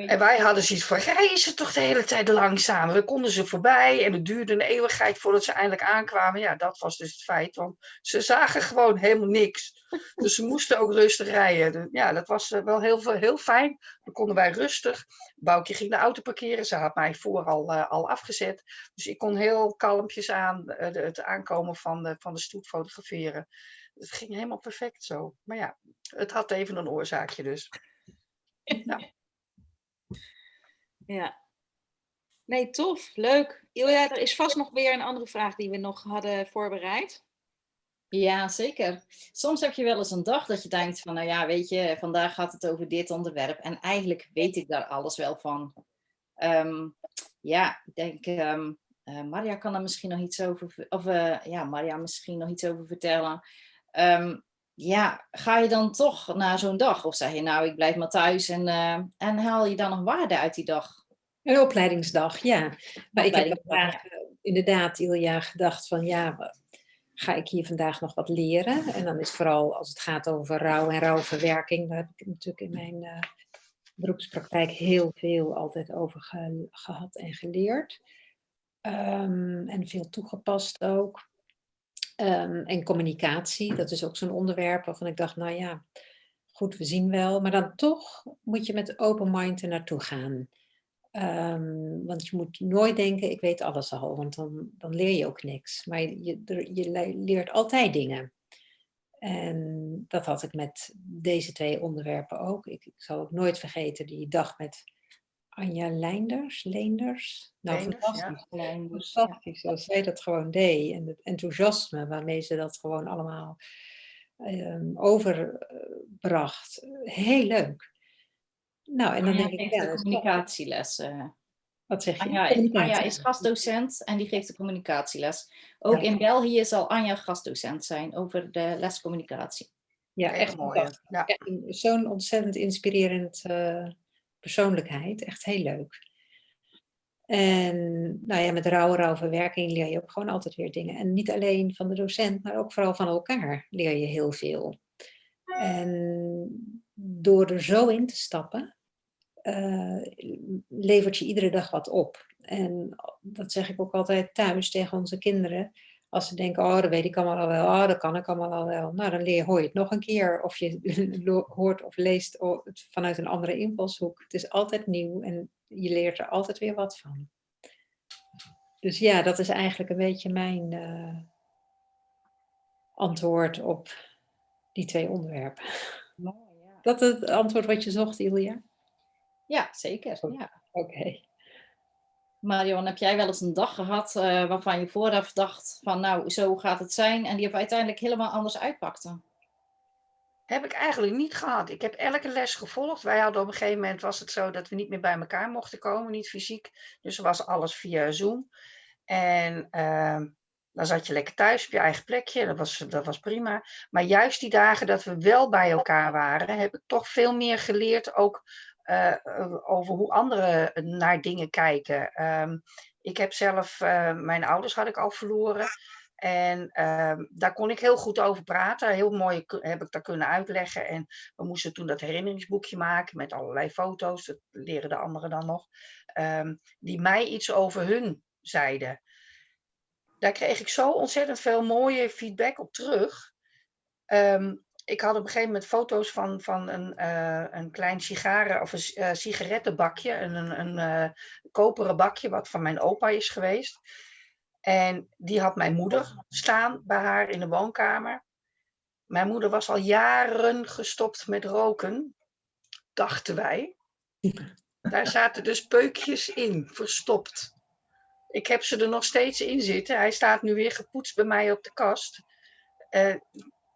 En wij hadden zoiets van, rijden ze toch de hele tijd langzaam? We konden ze voorbij en het duurde een eeuwigheid voordat ze eindelijk aankwamen. Ja, dat was dus het feit, want ze zagen gewoon helemaal niks. Dus ze moesten ook rustig rijden. Dus Ja, dat was eh, wel heel, veel- heel fijn. Dan konden wij rustig. Boukje ging de auto parkeren. Ze had mij voor al, eh, al afgezet. Dus ik kon heel kalmpjes aan eh, de- het aankomen van de, van de stoet fotograferen. Het ging helemaal perfect zo. Maar ja, het had even een oorzaakje dus. Ja. Nee, tof. Leuk. Ilja, er is vast nog weer een andere vraag die we nog hadden voorbereid. Ja, zeker. Soms heb je wel eens een dag dat je denkt van, nou ja, weet je, vandaag gaat het over dit onderwerp. En eigenlijk weet ik daar alles wel van. Ehm, ja, ik denk, eh, Maria kan er misschien nog iets over, ver- of eh, ja, Maria misschien nog iets over vertellen. Ehm, ja, ga je dan toch naar zo'n dag? Of zeg je, nou, ik blijf maar thuis en, eh, en haal je dan nog waarde uit die dag? Een opleidingsdag, ja. Maar ik heb vandaag eh, inderdaad jaar gedacht van ja, ga ik hier vandaag nog wat leren? En dan is vooral als het gaat over rouw en rouwverwerking, daar heb ik natuurlijk in mijn eh, beroepspraktijk heel veel altijd over ge- gehad en geleerd. Ehm, en veel toegepast ook. Ehm, en communicatie, dat is ook zo'n onderwerp waarvan ik dacht, nou ja, goed, we zien wel. Maar dan toch moet je met open mind er naartoe gaan. Ehm, want je moet nooit denken, ik weet alles al, want dan, dan leer je ook niks. Maar je, je, er- je le- leert altijd dingen. En dat had ik met deze twee onderwerpen ook. Ik, ik zal ook nooit vergeten die dag met Anja Leinders. Leenders? Nou, ja. fantastisch. Fantastisch, zoals zij dat gewoon deed. En het enthousiasme waarmee ze dat gewoon allemaal ehm, overbracht. Heel leuk. Nou, en dan Anja denk ik, ja, de dat is toch- communicatieles. eh. wat zeg je? Anja, is- Anja Communicatie. is gastdocent en die geeft de communicatieles. Ook Ja. in België zal Anja gastdocent zijn over de les communicatie. Ja, echt. Ja. Een- Zo'n ontzettend inspirerend eh, persoonlijkheid. Echt heel leuk. En nou ja, met rouw, rouwverwerking leer je ook gewoon altijd weer dingen. En niet alleen van de docent, maar ook vooral van elkaar leer je heel veel. En door er zo in te stappen, eh, levert je iedere dag wat op. En dat zeg ik ook altijd thuis tegen onze kinderen. Als ze denken, oh, dat weet ik allemaal al wel, oh, dat kan ik allemaal al wel. Nou, dan leer, hoor je het nog een keer. Of je hoort of leest vanuit een andere invalshoek. Het is altijd nieuw en je leert er altijd weer wat van. Dus ja, dat is eigenlijk een beetje mijn eh, antwoord op die twee onderwerpen. Dat is het antwoord wat je zocht, Ilja? Ja, zeker. Ja. Oké. Marion, heb jij wel eens een dag gehad eh, waarvan je vooraf dacht van nou, zo gaat het zijn en die op uiteindelijk helemaal anders uitpakte? Heb ik eigenlijk niet gehad. Ik heb elke les gevolgd. Wij hadden op een gegeven moment was het zo dat we niet meer bij elkaar mochten komen, niet fysiek. Dus was alles via Zoom. En ehm, dan zat je lekker thuis op je eigen plekje. Dat was, dat was prima. Maar juist die dagen dat we wel bij elkaar waren, heb ik toch veel meer geleerd ook eh, eh, over hoe anderen naar dingen kijken. Ehm, ik heb zelf, eh, mijn ouders had ik al verloren. En ehm, daar kon ik heel goed over praten. Heel mooi heb ik dat kunnen uitleggen. En we moesten toen dat herinneringsboekje maken met allerlei foto's. Dat leren de anderen dan nog. ehm, die mij iets over hun zeiden. Daar kreeg ik zo ontzettend veel mooie feedback op terug. Ik had op een gegeven moment foto's van, van een, eh, een klein sigaren of een eh, sigarettenbakje. Een, een, een eh, koperen bakje wat van mijn opa is geweest. En die had mijn moeder staan bij haar in de woonkamer. Mijn moeder was al jaren gestopt met roken, dachten wij. Daar zaten dus peukjes in, verstopt. Ik heb ze er nog steeds in zitten. Hij staat nu weer gepoetst bij mij op de kast.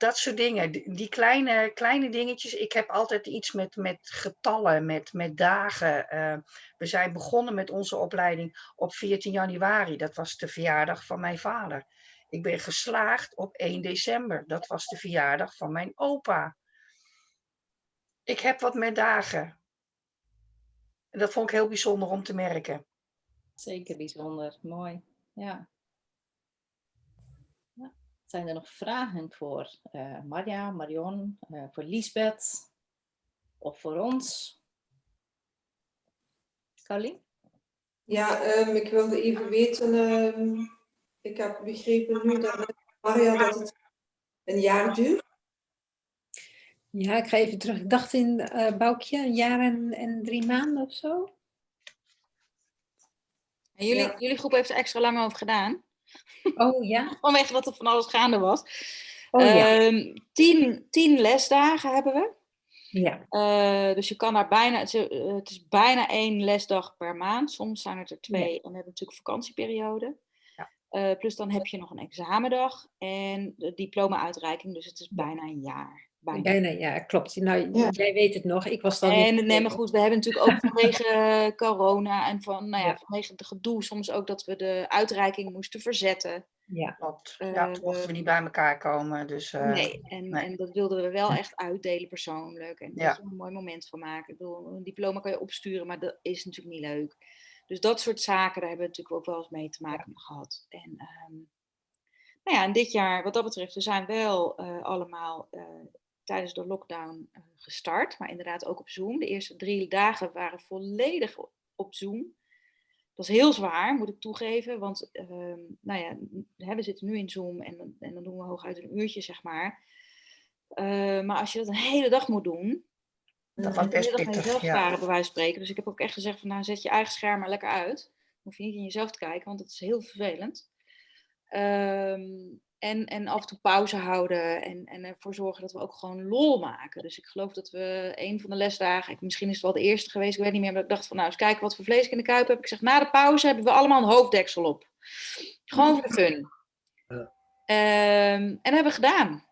Dat soort dingen. Die, kleine, kleine dingetjes. Ik heb altijd iets met, met getallen, met, met dagen. Eh, we zijn begonnen met onze opleiding op 14 januari. Dat was de verjaardag van mijn vader. Ik ben geslaagd op 1 december. Dat was de verjaardag van mijn opa. Ik heb wat met dagen. En dat vond ik heel bijzonder om te merken. Zeker bijzonder, mooi. Ja. Zijn er nog vragen voor eh Marja, Marion, eh, voor Lisbeth of voor ons? Carolien? Ja, ehm, ik wilde even weten, ehm, ik heb begrepen nu dat, Maria, dat het een jaar duurt. Ja, ik ga even terug. Ik dacht in eh Boukje, een jaar en, en drie maanden of zo. En jullie, Ja. jullie groep heeft er extra lang over gedaan. Oh ja? Vanwege dat er van alles gaande was. Oh ja. Ehm, tien, tien lesdagen hebben we. ja. Eh, dus je kan daar bijna, het is, eh, het is bijna één lesdag per maand. Soms zijn het er twee. En we hebben natuurlijk vakantieperiode. Ja. Eh, plus dan heb je nog een examendag en de diploma-uitreiking. Dus het is bijna een jaar. Bijna. Bijna, ja, klopt. Nou, Ja. jij weet het nog. Ik was dan En niet nee, maar goed, we hebben natuurlijk ook vanwege eh, corona en van, nou ja, Ja. vanwege de gedoe soms ook dat we de uitreiking moesten verzetten. Ja, Klopt. Eh, ja, toen mochten we niet bij elkaar komen. Dus, eh, nee, en, nee. en dat wilden we wel echt uitdelen persoonlijk. En Ja. er een mooi moment van maken. Ik bedoel, een diploma kan je opsturen, maar dat is natuurlijk niet leuk. Dus dat soort zaken, daar hebben we natuurlijk ook wel eens mee te maken gehad. En, ehm, nou ja, en dit jaar, wat dat betreft, we zijn wel eh, allemaal eh, tijdens de lockdown eh, gestart. Maar inderdaad ook op Zoom. De eerste drie dagen waren volledig op Zoom. Dat is heel zwaar, moet ik toegeven. Want ehm, nou ja, we zitten nu in Zoom en, dan- en dan doen we hooguit een uurtje, zeg maar. Eh, maar als je dat een hele dag moet doen, Dat was dan best pittig, ja. bij wijze van spreken. Dus ik heb ook echt gezegd van, nou, zet je eigen scherm maar lekker uit. Dan hoef je niet in jezelf te kijken, want dat is heel vervelend. Ehm, en, en af en toe pauze houden en, en ervoor zorgen dat we ook gewoon lol maken. Dus ik geloof dat we een van de lesdagen, ik- misschien is het wel de eerste geweest, ik weet niet meer, maar ik dacht van nou eens kijken wat voor vlees ik in de kuip heb. Ik zeg na de pauze hebben we allemaal een hoofddeksel op. Gewoon voor de fun. Ja. Ehm, en dat hebben we gedaan.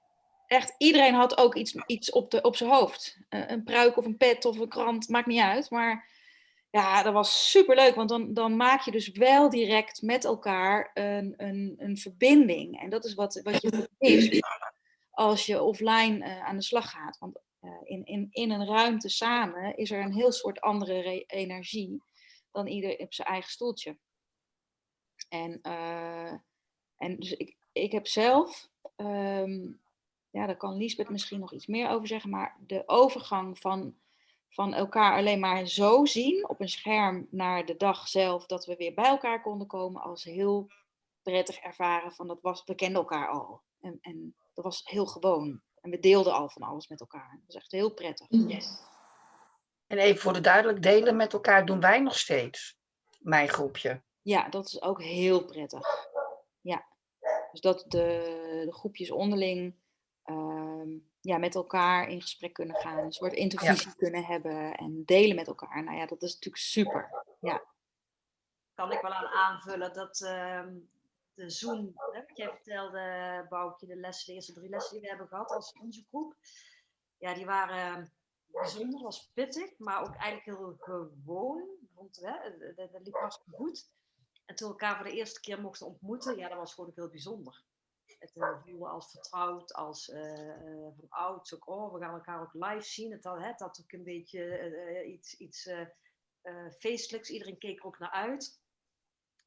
Echt, iedereen had ook iets, iets op, de, op zijn hoofd. Eh, een pruik of een pet of een krant, maakt niet uit. Maar ja, dat was super leuk, want dan, dan maak je dus wel direct met elkaar een, een, een verbinding. En dat is wat, wat je mist als je offline eh, aan de slag gaat. Want eh, in, in, in een ruimte samen is er een heel soort andere re- energie dan ieder op zijn eigen stoeltje. En, eh, en dus ik, ik heb zelf, ehm, ja, daar kan Liesbeth misschien nog iets meer over zeggen, maar de overgang van, van elkaar alleen maar zo zien op een scherm naar de dag zelf dat we weer bij elkaar konden komen als heel prettig ervaren van dat was, we kenden elkaar al. En, en dat was heel gewoon. En we deelden al van alles met elkaar. Dat was echt heel prettig. En even voor de duidelijk, delen met elkaar doen wij nog steeds. Mijn groepje. Ja, dat is ook heel prettig. Ja. Dus dat de, de groepjes onderling ehm, ja, met elkaar in gesprek kunnen gaan. Een soort intervisie kunnen hebben en delen met elkaar. Nou ja, dat is natuurlijk super. Ja. kan ik wel aan aanvullen dat ehm, de Zoom, hè, wat jij vertelde, Boukje, de lessen, de eerste drie lessen die we hebben gehad als onze groep, ja, die waren bijzonder, was pittig, maar ook eigenlijk heel gewoon. Vond, hè, dat, dat- dat liep hartstikke goed. En toen we elkaar voor de eerste keer mochten ontmoeten, ja, dat was gewoon ook heel bijzonder. Het eh, voelde als vertrouwd, als eh, eh, van oud. Ook, oh, we gaan elkaar ook live zien. Het had, hè, het had ook een beetje eh, eh, iets, iets eh, eh, feestelijks. Iedereen keek er ook naar uit.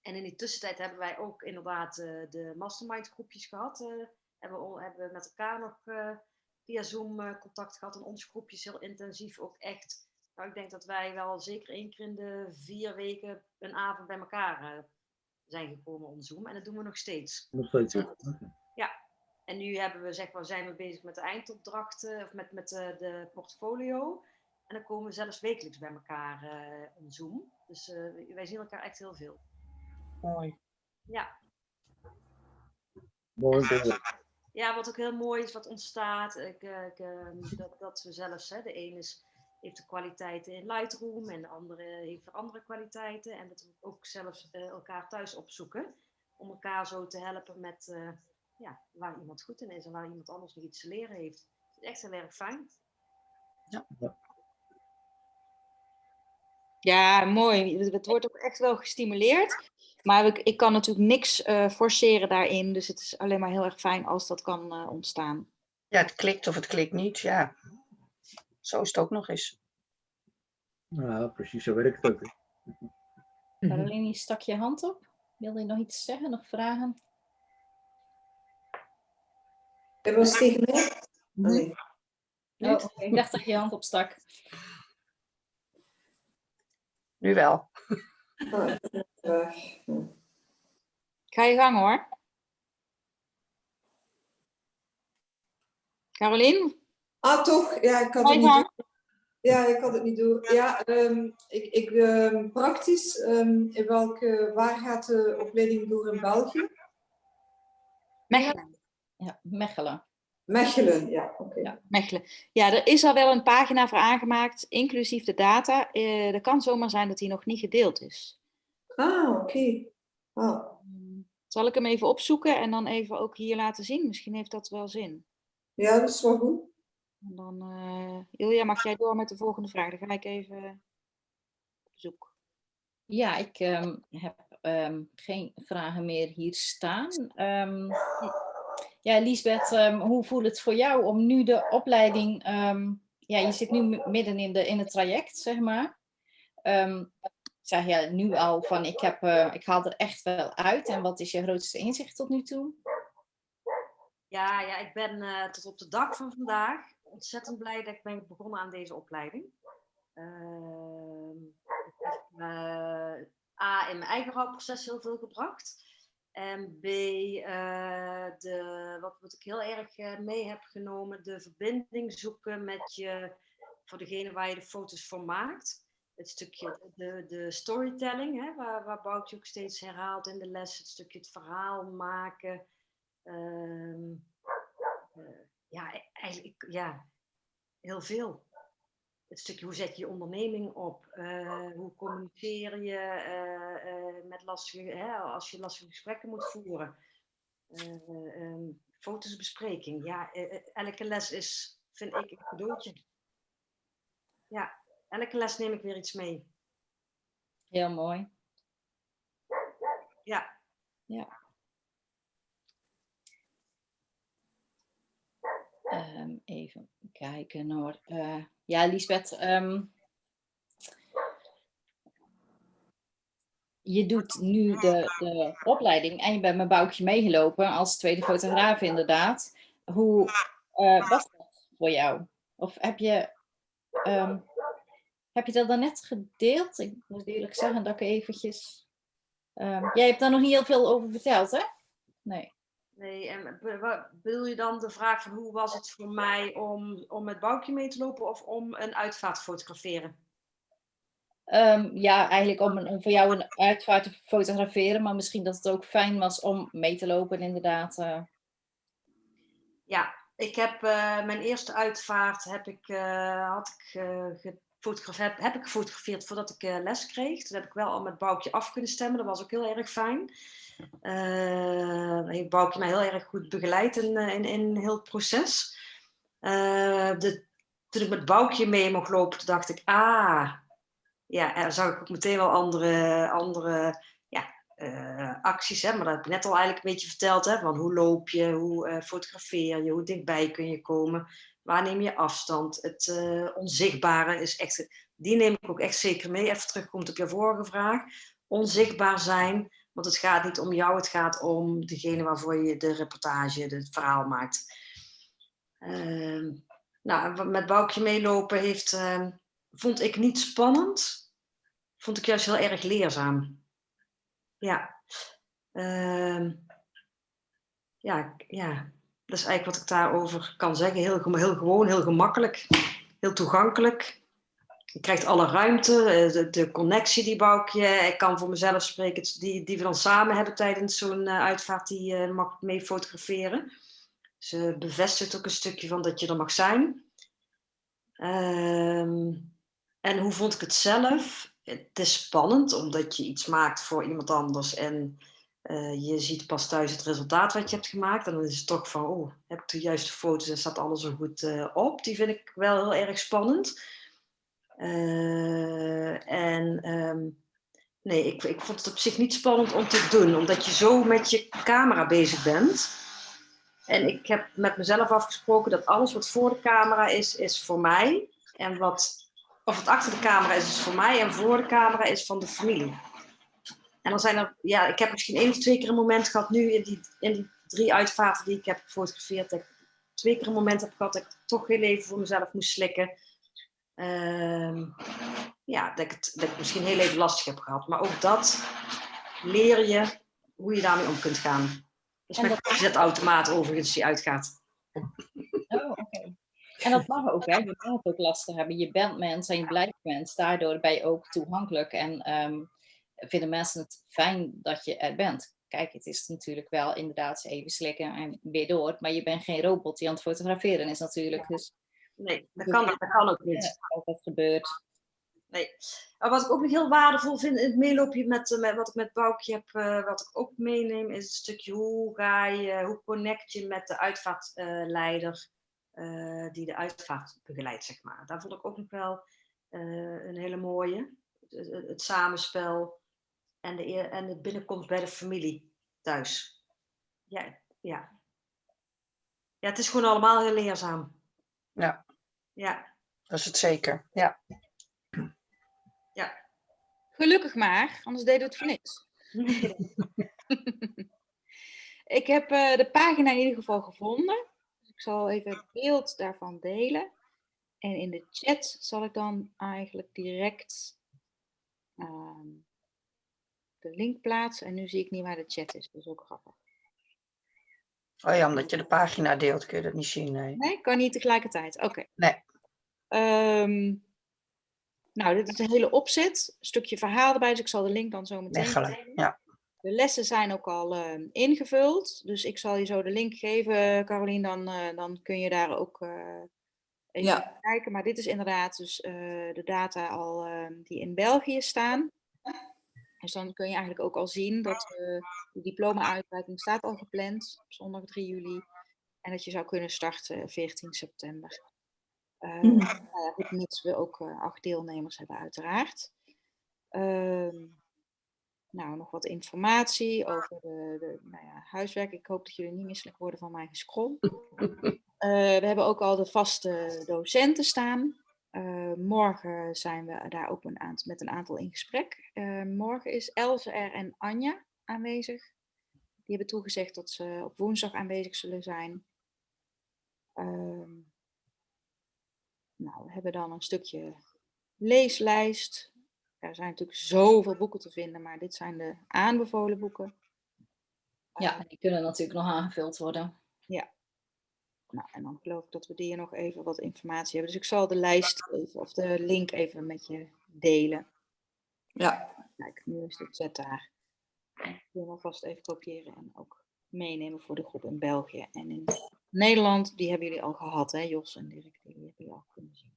En in die tussentijd hebben wij ook inderdaad eh, de mastermind groepjes gehad. eh, hebben, we, hebben we met elkaar nog eh, via Zoom eh, contact gehad. En onze groepjes heel intensief ook echt. Nou, ik denk dat wij wel zeker één keer in de vier weken een avond bij elkaar eh, zijn gekomen on Zoom. En dat doen we nog steeds. Nog steeds. ja. En nu hebben we, zeg maar, zijn we bezig met de eindopdrachten of met, met de, de portfolio. En dan komen we zelfs wekelijks bij elkaar eh on Zoom. Dus eh, wij zien elkaar echt heel veel. Mooi. Ja. Mooi. Ja, wat ook heel mooi is, wat ontstaat, ik, eh, ik, dat, dat we zelfs, hè, de ene is, heeft de kwaliteiten in Lightroom en de andere heeft weer andere kwaliteiten. En dat we ook zelfs eh, elkaar thuis opzoeken, om elkaar zo te helpen met eh, ja, waar iemand goed in is en waar iemand anders nog iets te leren heeft. Het is echt heel erg fijn. Ja, mooi. Het- wordt ook echt wel gestimuleerd. Maar ik, ik kan natuurlijk niks eh, forceren daarin. Dus het is alleen maar heel erg fijn als dat kan eh, ontstaan. Ja, het klikt of het klikt niet. Ja. Zo is het ook nog eens. Ja, precies, zo werkt het ook. Caroline, je stak je hand op. Wilde je nog iets zeggen, nog vragen? Dat was tegen mij? Nee. Oh. Ik dacht dat je je hand opstak. Nu wel. Ah, weg. Ga je gang hoor. Carolien, Ah, toch? Ja, ik had het niet door. Ja, ik had het niet door. Ja, ehm, ik, ik, ehm, praktisch, ehm, in welke, waar gaat de opleiding door in België? Mechelen. Ja, Mechelen. Mechelen, ja, oké. Ja. Mechelen. Ja, er is al wel een pagina voor aangemaakt, inclusief de data. Eh, er kan zomaar zijn dat die nog niet gedeeld is. Ah, oké. Ah, Zal ik hem even opzoeken en dan even ook hier laten zien? Misschien heeft dat wel zin. ja, dat is wel goed. En dan, eh Ilja, mag jij door met de volgende vraag? Dan ga ik even op zoek. Ja, ik ehm, heb ehm, geen vragen meer hier staan. Ehm, ja, Lisbeth, ehm, hoe voelt het voor jou om nu de opleiding... ehm, ja, je zit nu midden in, de, in het traject, zeg maar. Ehm, zeg je nu al van, ik, heb, eh, ik haal er echt wel uit. En wat is je grootste inzicht tot nu toe? Ja, ja, ik ben eh, tot op de dag van vandaag ontzettend blij dat ik ben begonnen aan deze opleiding. Het heeft me A, in mijn eigen rouwproces heel veel gebracht. En B, eh, de, wat, wat ik heel erg eh, mee heb genomen, de verbinding zoeken met je, voor degene waar je de foto's voor maakt. Het stukje, de, de storytelling, hè, waar, waar Boutje ook steeds herhaalt in de les, het stukje het verhaal maken. Ehm, eh, ja, e- eigenlijk ja, heel veel. Het stukje hoe zet je je onderneming op? eh, hoe communiceer je eh, eh, met lastige, hè, als je lastige gesprekken moet voeren? Eh, ehm, fotosbespreking. Ja, eh, eh, elke les is, vind ik, een cadeautje. Ja, elke les neem ik weer iets mee. Heel mooi. Ja, Ehm, even kijken hoor. Eh, ja, Lisbeth. ehm, je doet nu de, de opleiding en je bent met Boukje meegelopen als tweede fotograaf inderdaad. Hoe eh, was dat voor jou? Of heb je, ehm, heb je dat dan net gedeeld? Ik moet eerlijk zeggen dat ik eventjes... ehm, jij hebt daar nog niet heel veel over verteld, hè? Nee. Nee, en bedoel je dan de vraag van hoe was het voor mij om, om met Boukje mee te lopen of om een uitvaart te fotograferen? Ehm, ja, eigenlijk om, een- om voor jou een uitvaart te fotograferen, maar misschien dat het ook fijn was om mee te lopen, inderdaad. eh. Ja, ik heb eh, mijn eerste uitvaart heb ik, eh, had ik, heb, heb ik gefotografeerd voordat ik eh, les kreeg. Toen heb ik wel al met Boukje af kunnen stemmen. Dat was ook heel erg fijn. Eh heeft mij heel erg goed begeleid in, eh, in, in heel het proces. De, toen ik met Boukje mee mocht lopen, dacht ik, ah, ja, dan zag ik ook meteen wel andere, andere ja, acties. Hè? Maar dat heb ik net al eigenlijk een beetje verteld. Hè? Van hoe loop je, hoe fotografeer je, hoe dichtbij kun je komen. Waar neem je afstand? Het eh, onzichtbare is echt, die neem ik ook echt zeker mee. Even terugkomt op je vorige vraag. Onzichtbaar zijn, want het gaat niet om jou, het gaat om degene waarvoor je de reportage, het verhaal maakt. Ehm, nou, met Boukje meelopen heeft, ehm, vond ik niet spannend. Vond ik juist heel erg leerzaam. Ja. Ehm, ja, ja, dat is eigenlijk wat ik daarover kan zeggen. Heel, heel gewoon, heel gemakkelijk, heel toegankelijk. Je krijgt alle ruimte, eh, de, de connectie die Boukje. Ik kan voor mezelf spreken, die, die we dan samen hebben tijdens zo'n eh, uitvaart, die eh, mag ik mee fotograferen. Ze bevestigt ook een stukje van dat je er mag zijn. Ehm, en hoe vond ik het zelf? Het is spannend, omdat je iets maakt voor iemand anders en eh, je ziet pas thuis het resultaat wat je hebt gemaakt. En dan is het toch van, oh, heb ik de juiste foto's en staat alles er goed eh, op? Die vind ik wel heel erg spannend. Eh, en ehm, nee, ik, ik vond het op zich niet spannend om te doen, omdat je zo met je camera bezig bent. En ik heb met mezelf afgesproken dat alles wat voor de camera is, is voor mij. En wat, of wat achter de camera is, is voor mij. En voor de camera is van de familie. En dan zijn er, ja, ik heb misschien één of twee keer een moment gehad nu in die, in die drie uitvaarten die ik heb gefotografeerd. Dat ik twee keer een moment heb gehad dat ik toch heel even voor mezelf moest slikken. Ehm, ja, dat, ik het, dat ik misschien heel even lastig heb gehad. Maar ook dat leer je hoe je daarmee om kunt gaan. Dus En met dat- zetautomaat overigens die uitgaat. Oh, oké. En dat mag ook, hè? Je mag het ook lastig hebben. Je bent mens en je blijft mens. Daardoor ben je ook toegankelijk en ehm, vinden mensen het fijn dat je er bent. Kijk, het is natuurlijk wel inderdaad even slikken en weer door. Maar je bent geen robot die aan het fotograferen is natuurlijk. Dus Nee, dat kan, dat kan ook niet. eh, dat gebeurt. Nee. Wat ik ook nog heel waardevol vind in het meeloopje met, eh, met wat ik met Boukje heb, eh, wat ik ook meeneem, is het stukje hoe ga je, hoe connect je met de uitvaartleider eh, die de uitvaart begeleidt, zeg maar. Daar vond ik ook nog wel eh, een hele mooie. Het, het- het samenspel en de, en de binnenkomst bij de familie thuis. Ja, ja. Ja, het is gewoon allemaal heel leerzaam. Ja. Ja. Dat is het zeker. Ja. Gelukkig maar, anders deden we het voor niks. ik heb eh, de pagina in ieder geval gevonden. Dus ik zal even het beeld daarvan delen. En in de chat zal ik dan eigenlijk direct ehm, de link plaatsen. En nu zie ik niet waar de chat is. Dat is ook grappig. Oh ja, omdat je de pagina deelt kun je dat niet zien. Nee. Nee, kan niet tegelijkertijd. Oké. Nee. Ehm, nou, dit is een hele opzet. Een stukje verhaal erbij, dus ik zal de link dan zo meteen. Ja. De lessen zijn ook al ehm, ingevuld, dus ik zal je zo de link geven, Carolien. Dan, eh, dan kun je daar ook eh, even Ja. naar kijken. Maar dit is inderdaad dus eh, de data al ehm, die in België staan. Dus dan kun je eigenlijk ook al zien dat eh, de diploma-uitreiking staat al gepland op zondag 3 juli. En dat je zou kunnen starten 14 september. Nou ja, goed, mits we ook eh, acht deelnemers hebben uiteraard. Ehm, nou, nog wat informatie over de, de nou ja, huiswerk. Ik hoop dat jullie niet misselijk worden van mijn gescroll. Eh, we hebben ook al de vaste docenten staan. Eh, morgen zijn we daar ook een aantal, met een aantal in gesprek. Eh, morgen is Elze er en Anja aanwezig. Die hebben toegezegd dat ze op woensdag aanwezig zullen zijn. Ehm, nou, we hebben dan een stukje leeslijst. Er zijn natuurlijk zoveel boeken te vinden, maar dit zijn de aanbevolen boeken. Ja, en die kunnen natuurlijk nog aangevuld worden. Nou, en dan geloof ik dat we hier nog even wat informatie hebben. Dus ik zal de lijst even, of de link even met je delen. Ja. Kijk, nu is de chat daar. Ik wil hem alvast even kopiëren en ook meenemen voor de groep in België. En in Nederland, die hebben jullie al gehad, hè? Jos en Dirk, die hebben jullie al kunnen zien.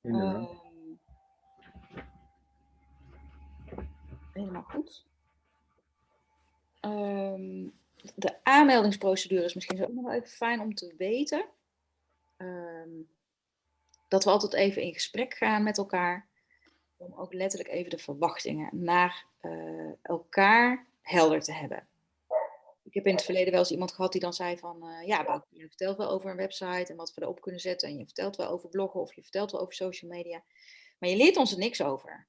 Ehm, helemaal goed. Ehm, de aanmeldingsprocedure is misschien ook nog wel even fijn om te weten. Ehm, dat we altijd even in gesprek gaan met elkaar. Om ook letterlijk even de verwachtingen naar eh, elkaar helder te hebben. Ik heb in het verleden wel eens iemand gehad die dan zei van... eh, ja, je vertelt wel over een website en wat we erop kunnen zetten. En je vertelt wel over bloggen of je vertelt wel over social media. Maar je leert ons er niks over.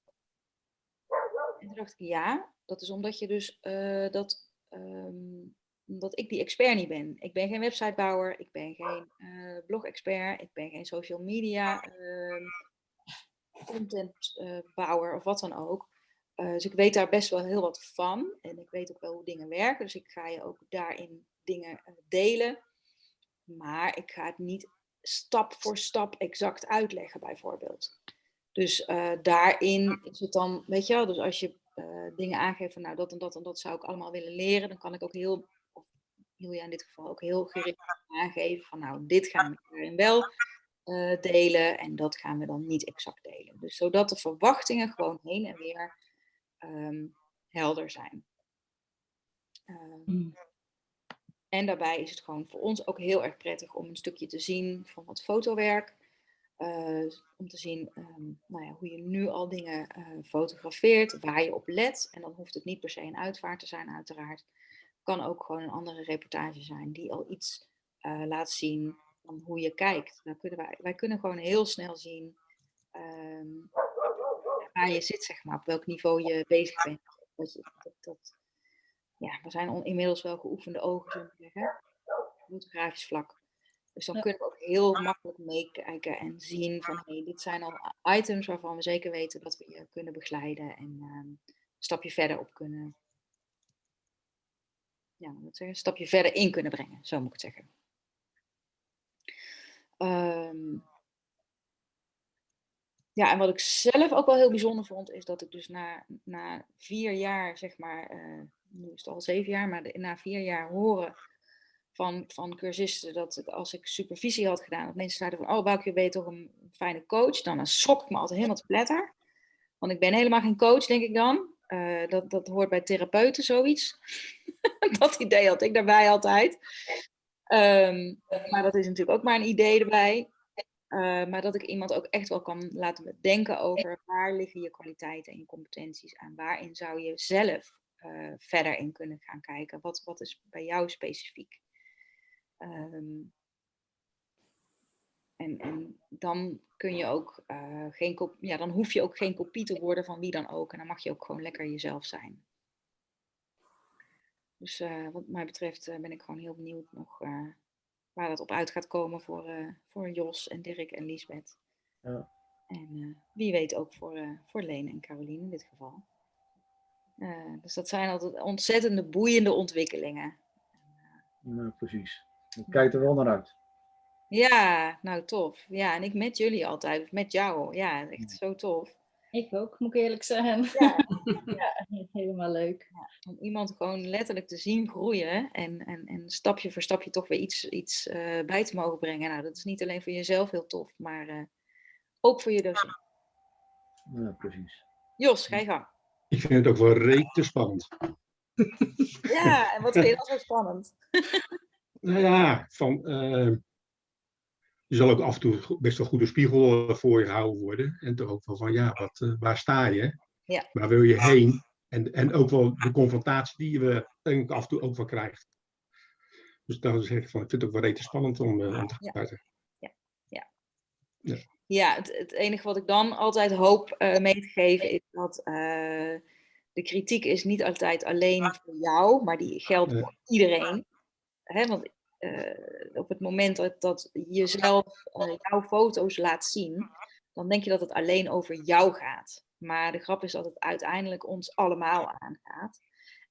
En toen dacht ik, ja, dat is omdat je dus eh, dat, ehm, omdat ik die expert niet ben. Ik ben geen websitebouwer, ik ben geen eh blog-expert, ik ben geen social media ehm, contentbouwer of wat dan ook. Eh, dus ik weet daar best wel heel wat van en ik weet ook wel hoe dingen werken. Dus ik ga je ook daarin dingen eh, delen. Maar ik ga het niet stap voor stap exact uitleggen, bijvoorbeeld. Dus eh, daarin is het dan, weet je wel, dus als je eh, dingen aangeeft van nou dat en dat en dat zou ik allemaal willen leren, dan kan ik ook heel, Julia in dit geval ook heel gericht aangeven van nou dit gaan we daarin wel eh, delen en dat gaan we dan niet exact delen. Dus zodat de verwachtingen gewoon heen en weer ehm, helder zijn. Ehm, Mm. en daarbij is het gewoon voor ons ook heel erg prettig om een stukje te zien van wat fotowerk. eh, om te zien ehm, nou ja, hoe je nu al dingen eh, fotografeert, waar je op let. En dan hoeft het niet per se een uitvaart te zijn, uiteraard. Kan ook gewoon een andere reportage zijn die al iets eh, laat zien van hoe je kijkt. Kunnen wij, wij kunnen gewoon heel snel zien ehm, waar je zit, zeg maar, op welk niveau je bezig bent. Dat, dat, dat, ja, we zijn on- inmiddels wel geoefende ogen, zullen we zeggen, fotografisch vlak. Dus dan kunnen we ook heel makkelijk meekijken en zien van hey, dit zijn al items waarvan we zeker weten dat we je kunnen begeleiden en ehm, een stapje verder op kunnen. Ja, zeggen, een stapje verder in kunnen brengen, zo moet ik het zeggen. Ehm, ja, en wat ik zelf ook wel heel bijzonder vond, is dat ik dus na, na vier jaar, zeg maar, eh, nu is het al zeven jaar, maar na vier jaar horen van, van cursisten dat als ik supervisie had gedaan, dat mensen zeiden van, oh Boukje, ben je toch een fijne coach? Dan, dan schrok ik me altijd helemaal te pletter. Want ik ben helemaal geen coach, denk ik dan. Eh, dat, dat hoort bij therapeuten zoiets. dat idee had ik daarbij altijd. Ehm, maar dat is natuurlijk ook maar een idee erbij. Eh, maar dat ik iemand ook echt wel kan laten denken over waar liggen je kwaliteiten en je competenties en waarin zou je zelf eh, verder in kunnen gaan kijken. Wat, wat is bij jou specifiek? Ehm, en, en dan kun je ook eh, geen kop- ja, dan hoef je ook geen kopie te worden van wie dan ook. En dan mag je ook gewoon lekker jezelf zijn. Dus eh, wat mij betreft eh, ben ik gewoon heel benieuwd nog waar dat op uit gaat komen voor, voor Jos en Dirk en Liesbeth. Ja. En wie weet ook voor, voor Leen en Caroline in dit geval. Dus dat zijn altijd ontzettende boeiende ontwikkelingen. Nou, precies. Ik kijk er wel naar uit. Ja, nou tof. Ja, en ik met jullie altijd, of met jou. Ja, echt zo tof. Ik ook, moet ik eerlijk zeggen. Ja. Ja, helemaal leuk. Om iemand gewoon letterlijk te zien groeien en, en, en stapje voor stapje toch weer iets, iets eh, bij te mogen brengen. Nou, dat is niet alleen voor jezelf heel tof, maar eh, ook voor je docent. Ja, precies. Jos, ga je gang. Ik vind het ook wel rete spannend. Ja, en wat vind je dan zo spannend? Nou ja, van, eh, je zal ook af en toe best wel goede spiegel eh, voor je gehouden worden. En toch ook wel van, ja, wat, eh, waar sta je? Ja. Waar wil je heen? En, en ook wel de confrontatie die denk ik af en toe ook wel krijgt. Dus dan zeg ik van, ik vind het ook wel rete spannend om, eh, om te Ja. starten. Ja, het, het enige wat ik dan altijd hoop eh, mee te geven is dat eh, de kritiek is niet altijd alleen voor jou, maar die geldt voor iedereen. Hè, want eh, op het moment dat, dat je zelf eh, jouw foto's laat zien, dan denk je dat het alleen over jou gaat. Maar de grap is dat het uiteindelijk ons allemaal aangaat.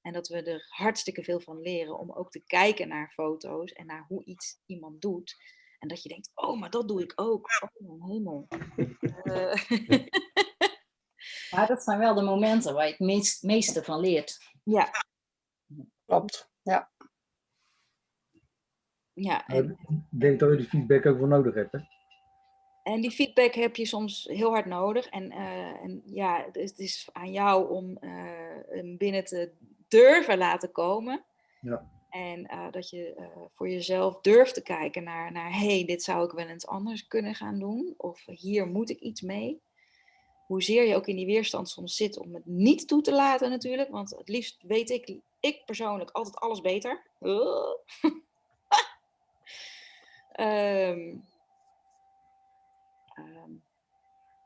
En dat we er hartstikke veel van leren om ook te kijken naar foto's en naar hoe iets iemand doet. En dat je denkt, oh, maar dat doe ik ook. Oh, mijn hemel. Eh, Maar dat zijn wel de momenten waar je het meest, meeste van leert. ja, Klopt. Ja. Ja. En, Ik denk dat je die feedback ook wel nodig hebt. Hè? en die feedback heb je soms heel hard nodig. En, eh, en ja, het is, aan jou om eh, hem binnen te durven laten komen. Ja. En eh, dat je voor jezelf durft te kijken naar, naar hey, dit zou ik wel eens anders kunnen gaan doen. Of hier moet ik iets mee. Hoezeer je ook in die weerstand soms zit om het niet toe te laten natuurlijk. Want het liefst weet ik, ik persoonlijk, altijd alles beter. Ehm, ehm,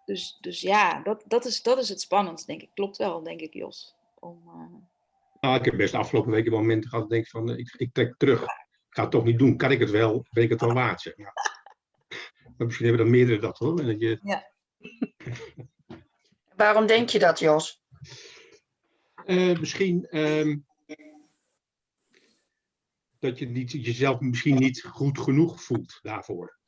dus, dus ja, dat, dat, is, dat is het spannend, denk ik. Klopt wel, denk ik, Jos. Om, eh, Nou, ik heb best de afgelopen weken wel momenten gehad dat ik denk van, eh, ik, ik trek terug. Ik ga het toch niet doen. Kan ik het wel? Ben ik het wel waard? Zeg maar. Maar misschien hebben er meerdere dat hoor. En dat je, Waarom denk je dat, Jos? Eh, misschien ehm, dat je niet, jezelf misschien niet goed genoeg voelt daarvoor.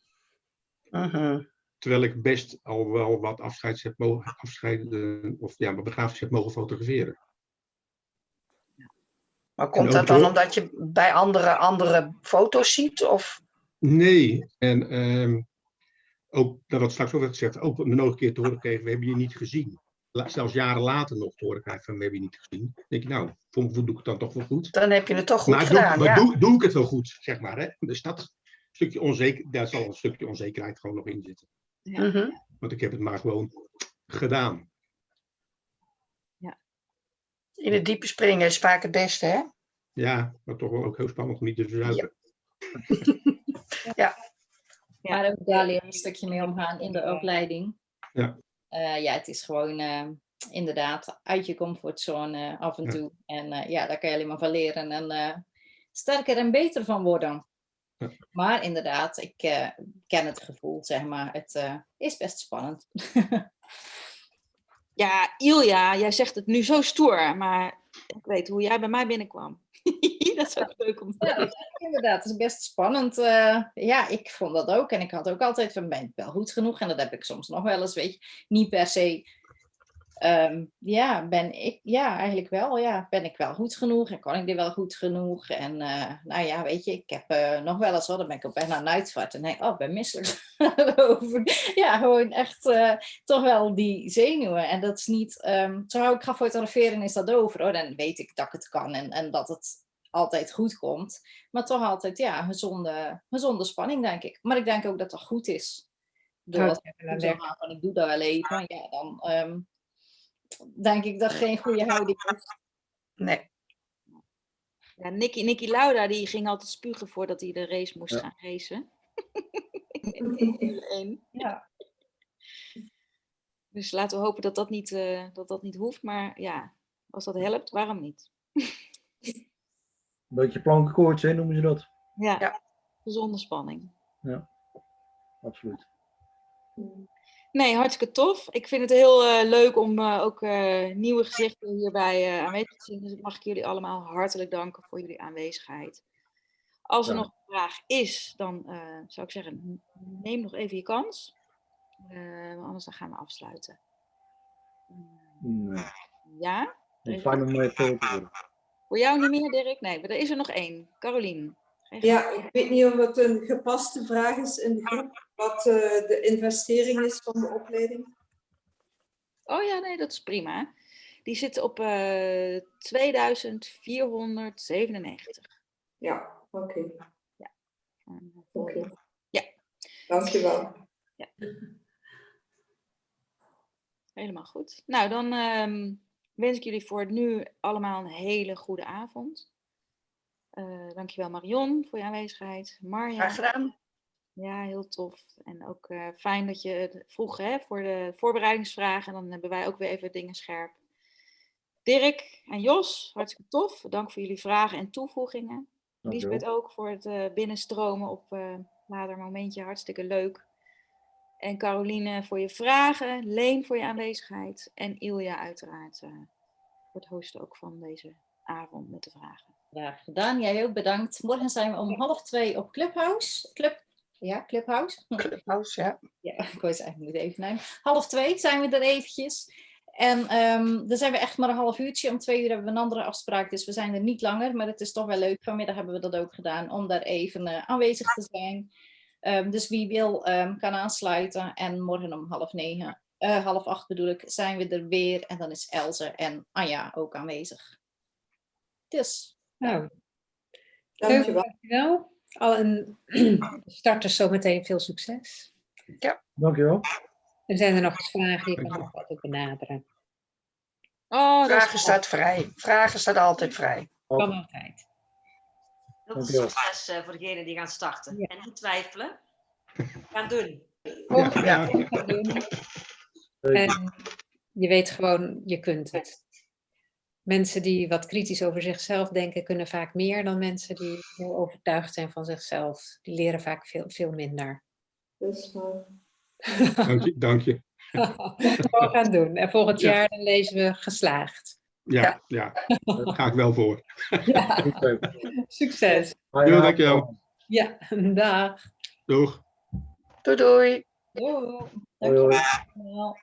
Terwijl ik best al wel wat afscheids heb mogen, afscheiden, of ja, mijn begrafenis heb mogen fotograferen. Maar komt dat dan door- omdat je bij andere, andere foto's ziet? Of? Nee, en ehm, ook, dat wat straks ook werd gezegd, ook nog een keer te horen kregen, we hebben je niet gezien. Zelfs jaren later nog te horen krijgen van, we hebben je niet gezien. Dan denk je, nou, voor mijn doe ik het dan toch wel goed. Dan heb je het toch goed maar doe, gedaan. maar ja. doe, doe ik het wel goed, zeg maar. Hè? Dus dat stukje onzeker, daar zal een stukje onzekerheid gewoon nog in zitten. Mhm. Want ik heb het maar gewoon gedaan. In het diepe springen is vaak het beste, hè? Ja, maar toch wel ook heel spannend om niet te verzuipen. Maar ook daar leer je een stukje mee omgaan in de opleiding. Ja. Eh, ja, het is gewoon eh, inderdaad uit je comfortzone af en Ja. toe. En eh, ja, daar kan je alleen maar van leren en sterker en beter van worden. Ja. Maar inderdaad, ik ken het gevoel, zeg maar. Het is best spannend. Ja, Ilja, jij zegt het nu zo stoer, maar ik weet hoe jij bij mij binnenkwam. dat is ook leuk om te Ja, inderdaad, het is best spannend. eh, ja, ik vond dat ook. En ik had ook altijd van, ben ik wel goed genoeg? En dat heb ik soms nog wel eens, weet je. Niet per se, ehm, ja, ben ik, ja, eigenlijk wel. Ja, ben ik wel goed genoeg? En kan ik dit wel goed genoeg? En eh, nou ja, weet je, ik heb eh, nog wel eens, hoor, dan ben ik op een uitvaart. En denk ik, oh, ik ben misselijk. Ja, gewoon echt toch wel die zenuwen. En dat is niet, ehm zo hou ik ga fotograferen is dat over hoor. Dan weet ik dat ik het kan en, en dat het altijd goed komt. Maar toch altijd, ja, gezonde, gezonde spanning, denk ik. Maar ik denk ook dat dat goed is. Door als ik zo van ik doe dat wel even, ja, dan ehm, denk ik dat geen goede houding is. Nee. Ja, Nicky, Nicky Lauda die ging altijd spugen voordat hij de race moest Ja. gaan racen. In Formule 1. Ja. Dus laten we hopen dat dat, niet, eh, dat dat niet hoeft. Maar ja, als dat helpt, waarom niet? Een beetje plankenkoorts, hè, noemen ze dat. Ja, Ja. gezonde spanning. Absoluut. Nee, hartstikke tof. Ik vind het heel eh, leuk om eh, ook eh, nieuwe gezichten hierbij eh, aanwezig te zien. Dus mag ik jullie allemaal hartelijk danken voor jullie aanwezigheid. Als er Ja. nog een vraag is, dan eh, zou ik zeggen, neem nog even je kans. Eh, anders dan gaan we afsluiten. Nee. Ja? Fijn om te horen. Voor jou niet meer, Dirk? Nee, maar er is er nog één. Carolien. Ja, ik weet niet of het een gepaste vraag is in de groep, wat eh, de investering is van de opleiding. Oh ja, nee, dat is prima. Die zit op eh 2497. Ja, oké. En, eh, oké. Ja. Dankjewel. Helemaal goed. Nou, dan ehm, wens ik jullie voor nu allemaal een hele goede avond. Eh dankjewel Marion voor je aanwezigheid. Marja. Graag gedaan. Ja, heel tof. En ook eh, fijn dat je het vroeg hè, voor de voorbereidingsvragen. Dan hebben wij ook weer even dingen scherp. Dirk en Jos, hartstikke tof. Dank voor jullie vragen en toevoegingen. Dankjewel. Lisbeth ook voor het eh, binnenstromen op eh later momentje. Hartstikke leuk. En Caroline voor je vragen. Leen voor je aanwezigheid. En Ilja uiteraard eh, voor het hosten ook van deze avond met de vragen. Graag gedaan. Jij ook bedankt. Morgen zijn we om half twee op Clubhouse. Club, ja, Clubhouse. Clubhouse, ja. Ja, ik wou het eigenlijk moeten even nemen. Half twee zijn we er eventjes. En ehm dan zijn we echt maar een half uurtje. Om twee uur hebben we een andere afspraak. Dus we zijn er niet langer. Maar het is toch wel leuk. Vanmiddag hebben we dat ook gedaan. Om daar even eh, aanwezig te zijn. Ehm, dus wie wil ehm, kan aansluiten. En morgen om half negen, eh, half acht bedoel ik, zijn we er weer. En dan is Elze en Anja ook aanwezig. Dus Nou, Dankjewel. dankjewel. Al een starters zometeen veel succes. Dankjewel. En zijn er nog eens vragen, je kan nog altijd benaderen. Oh, Vragen staat vrij. Vragen staat altijd vrij. Kan altijd. Heel veel succes voor degenen die gaan starten. Ja. En niet twijfelen. Gaan doen. Ja. kom gaan doen. Zeker. En je weet gewoon, je kunt het. Mensen die wat kritisch over zichzelf denken, kunnen vaak meer dan mensen die heel overtuigd zijn van zichzelf. Die leren vaak veel, veel minder. Waar. Dank je. Dank je. Gewoon gaan doen. En volgend Ja. jaar dan lezen we geslaagd. Ja, ja. Daar ga ik wel voor. Ja, succes. Avond. dankjewel. Ja, dag. Doeg. Doei doei. doei. Dankjewel.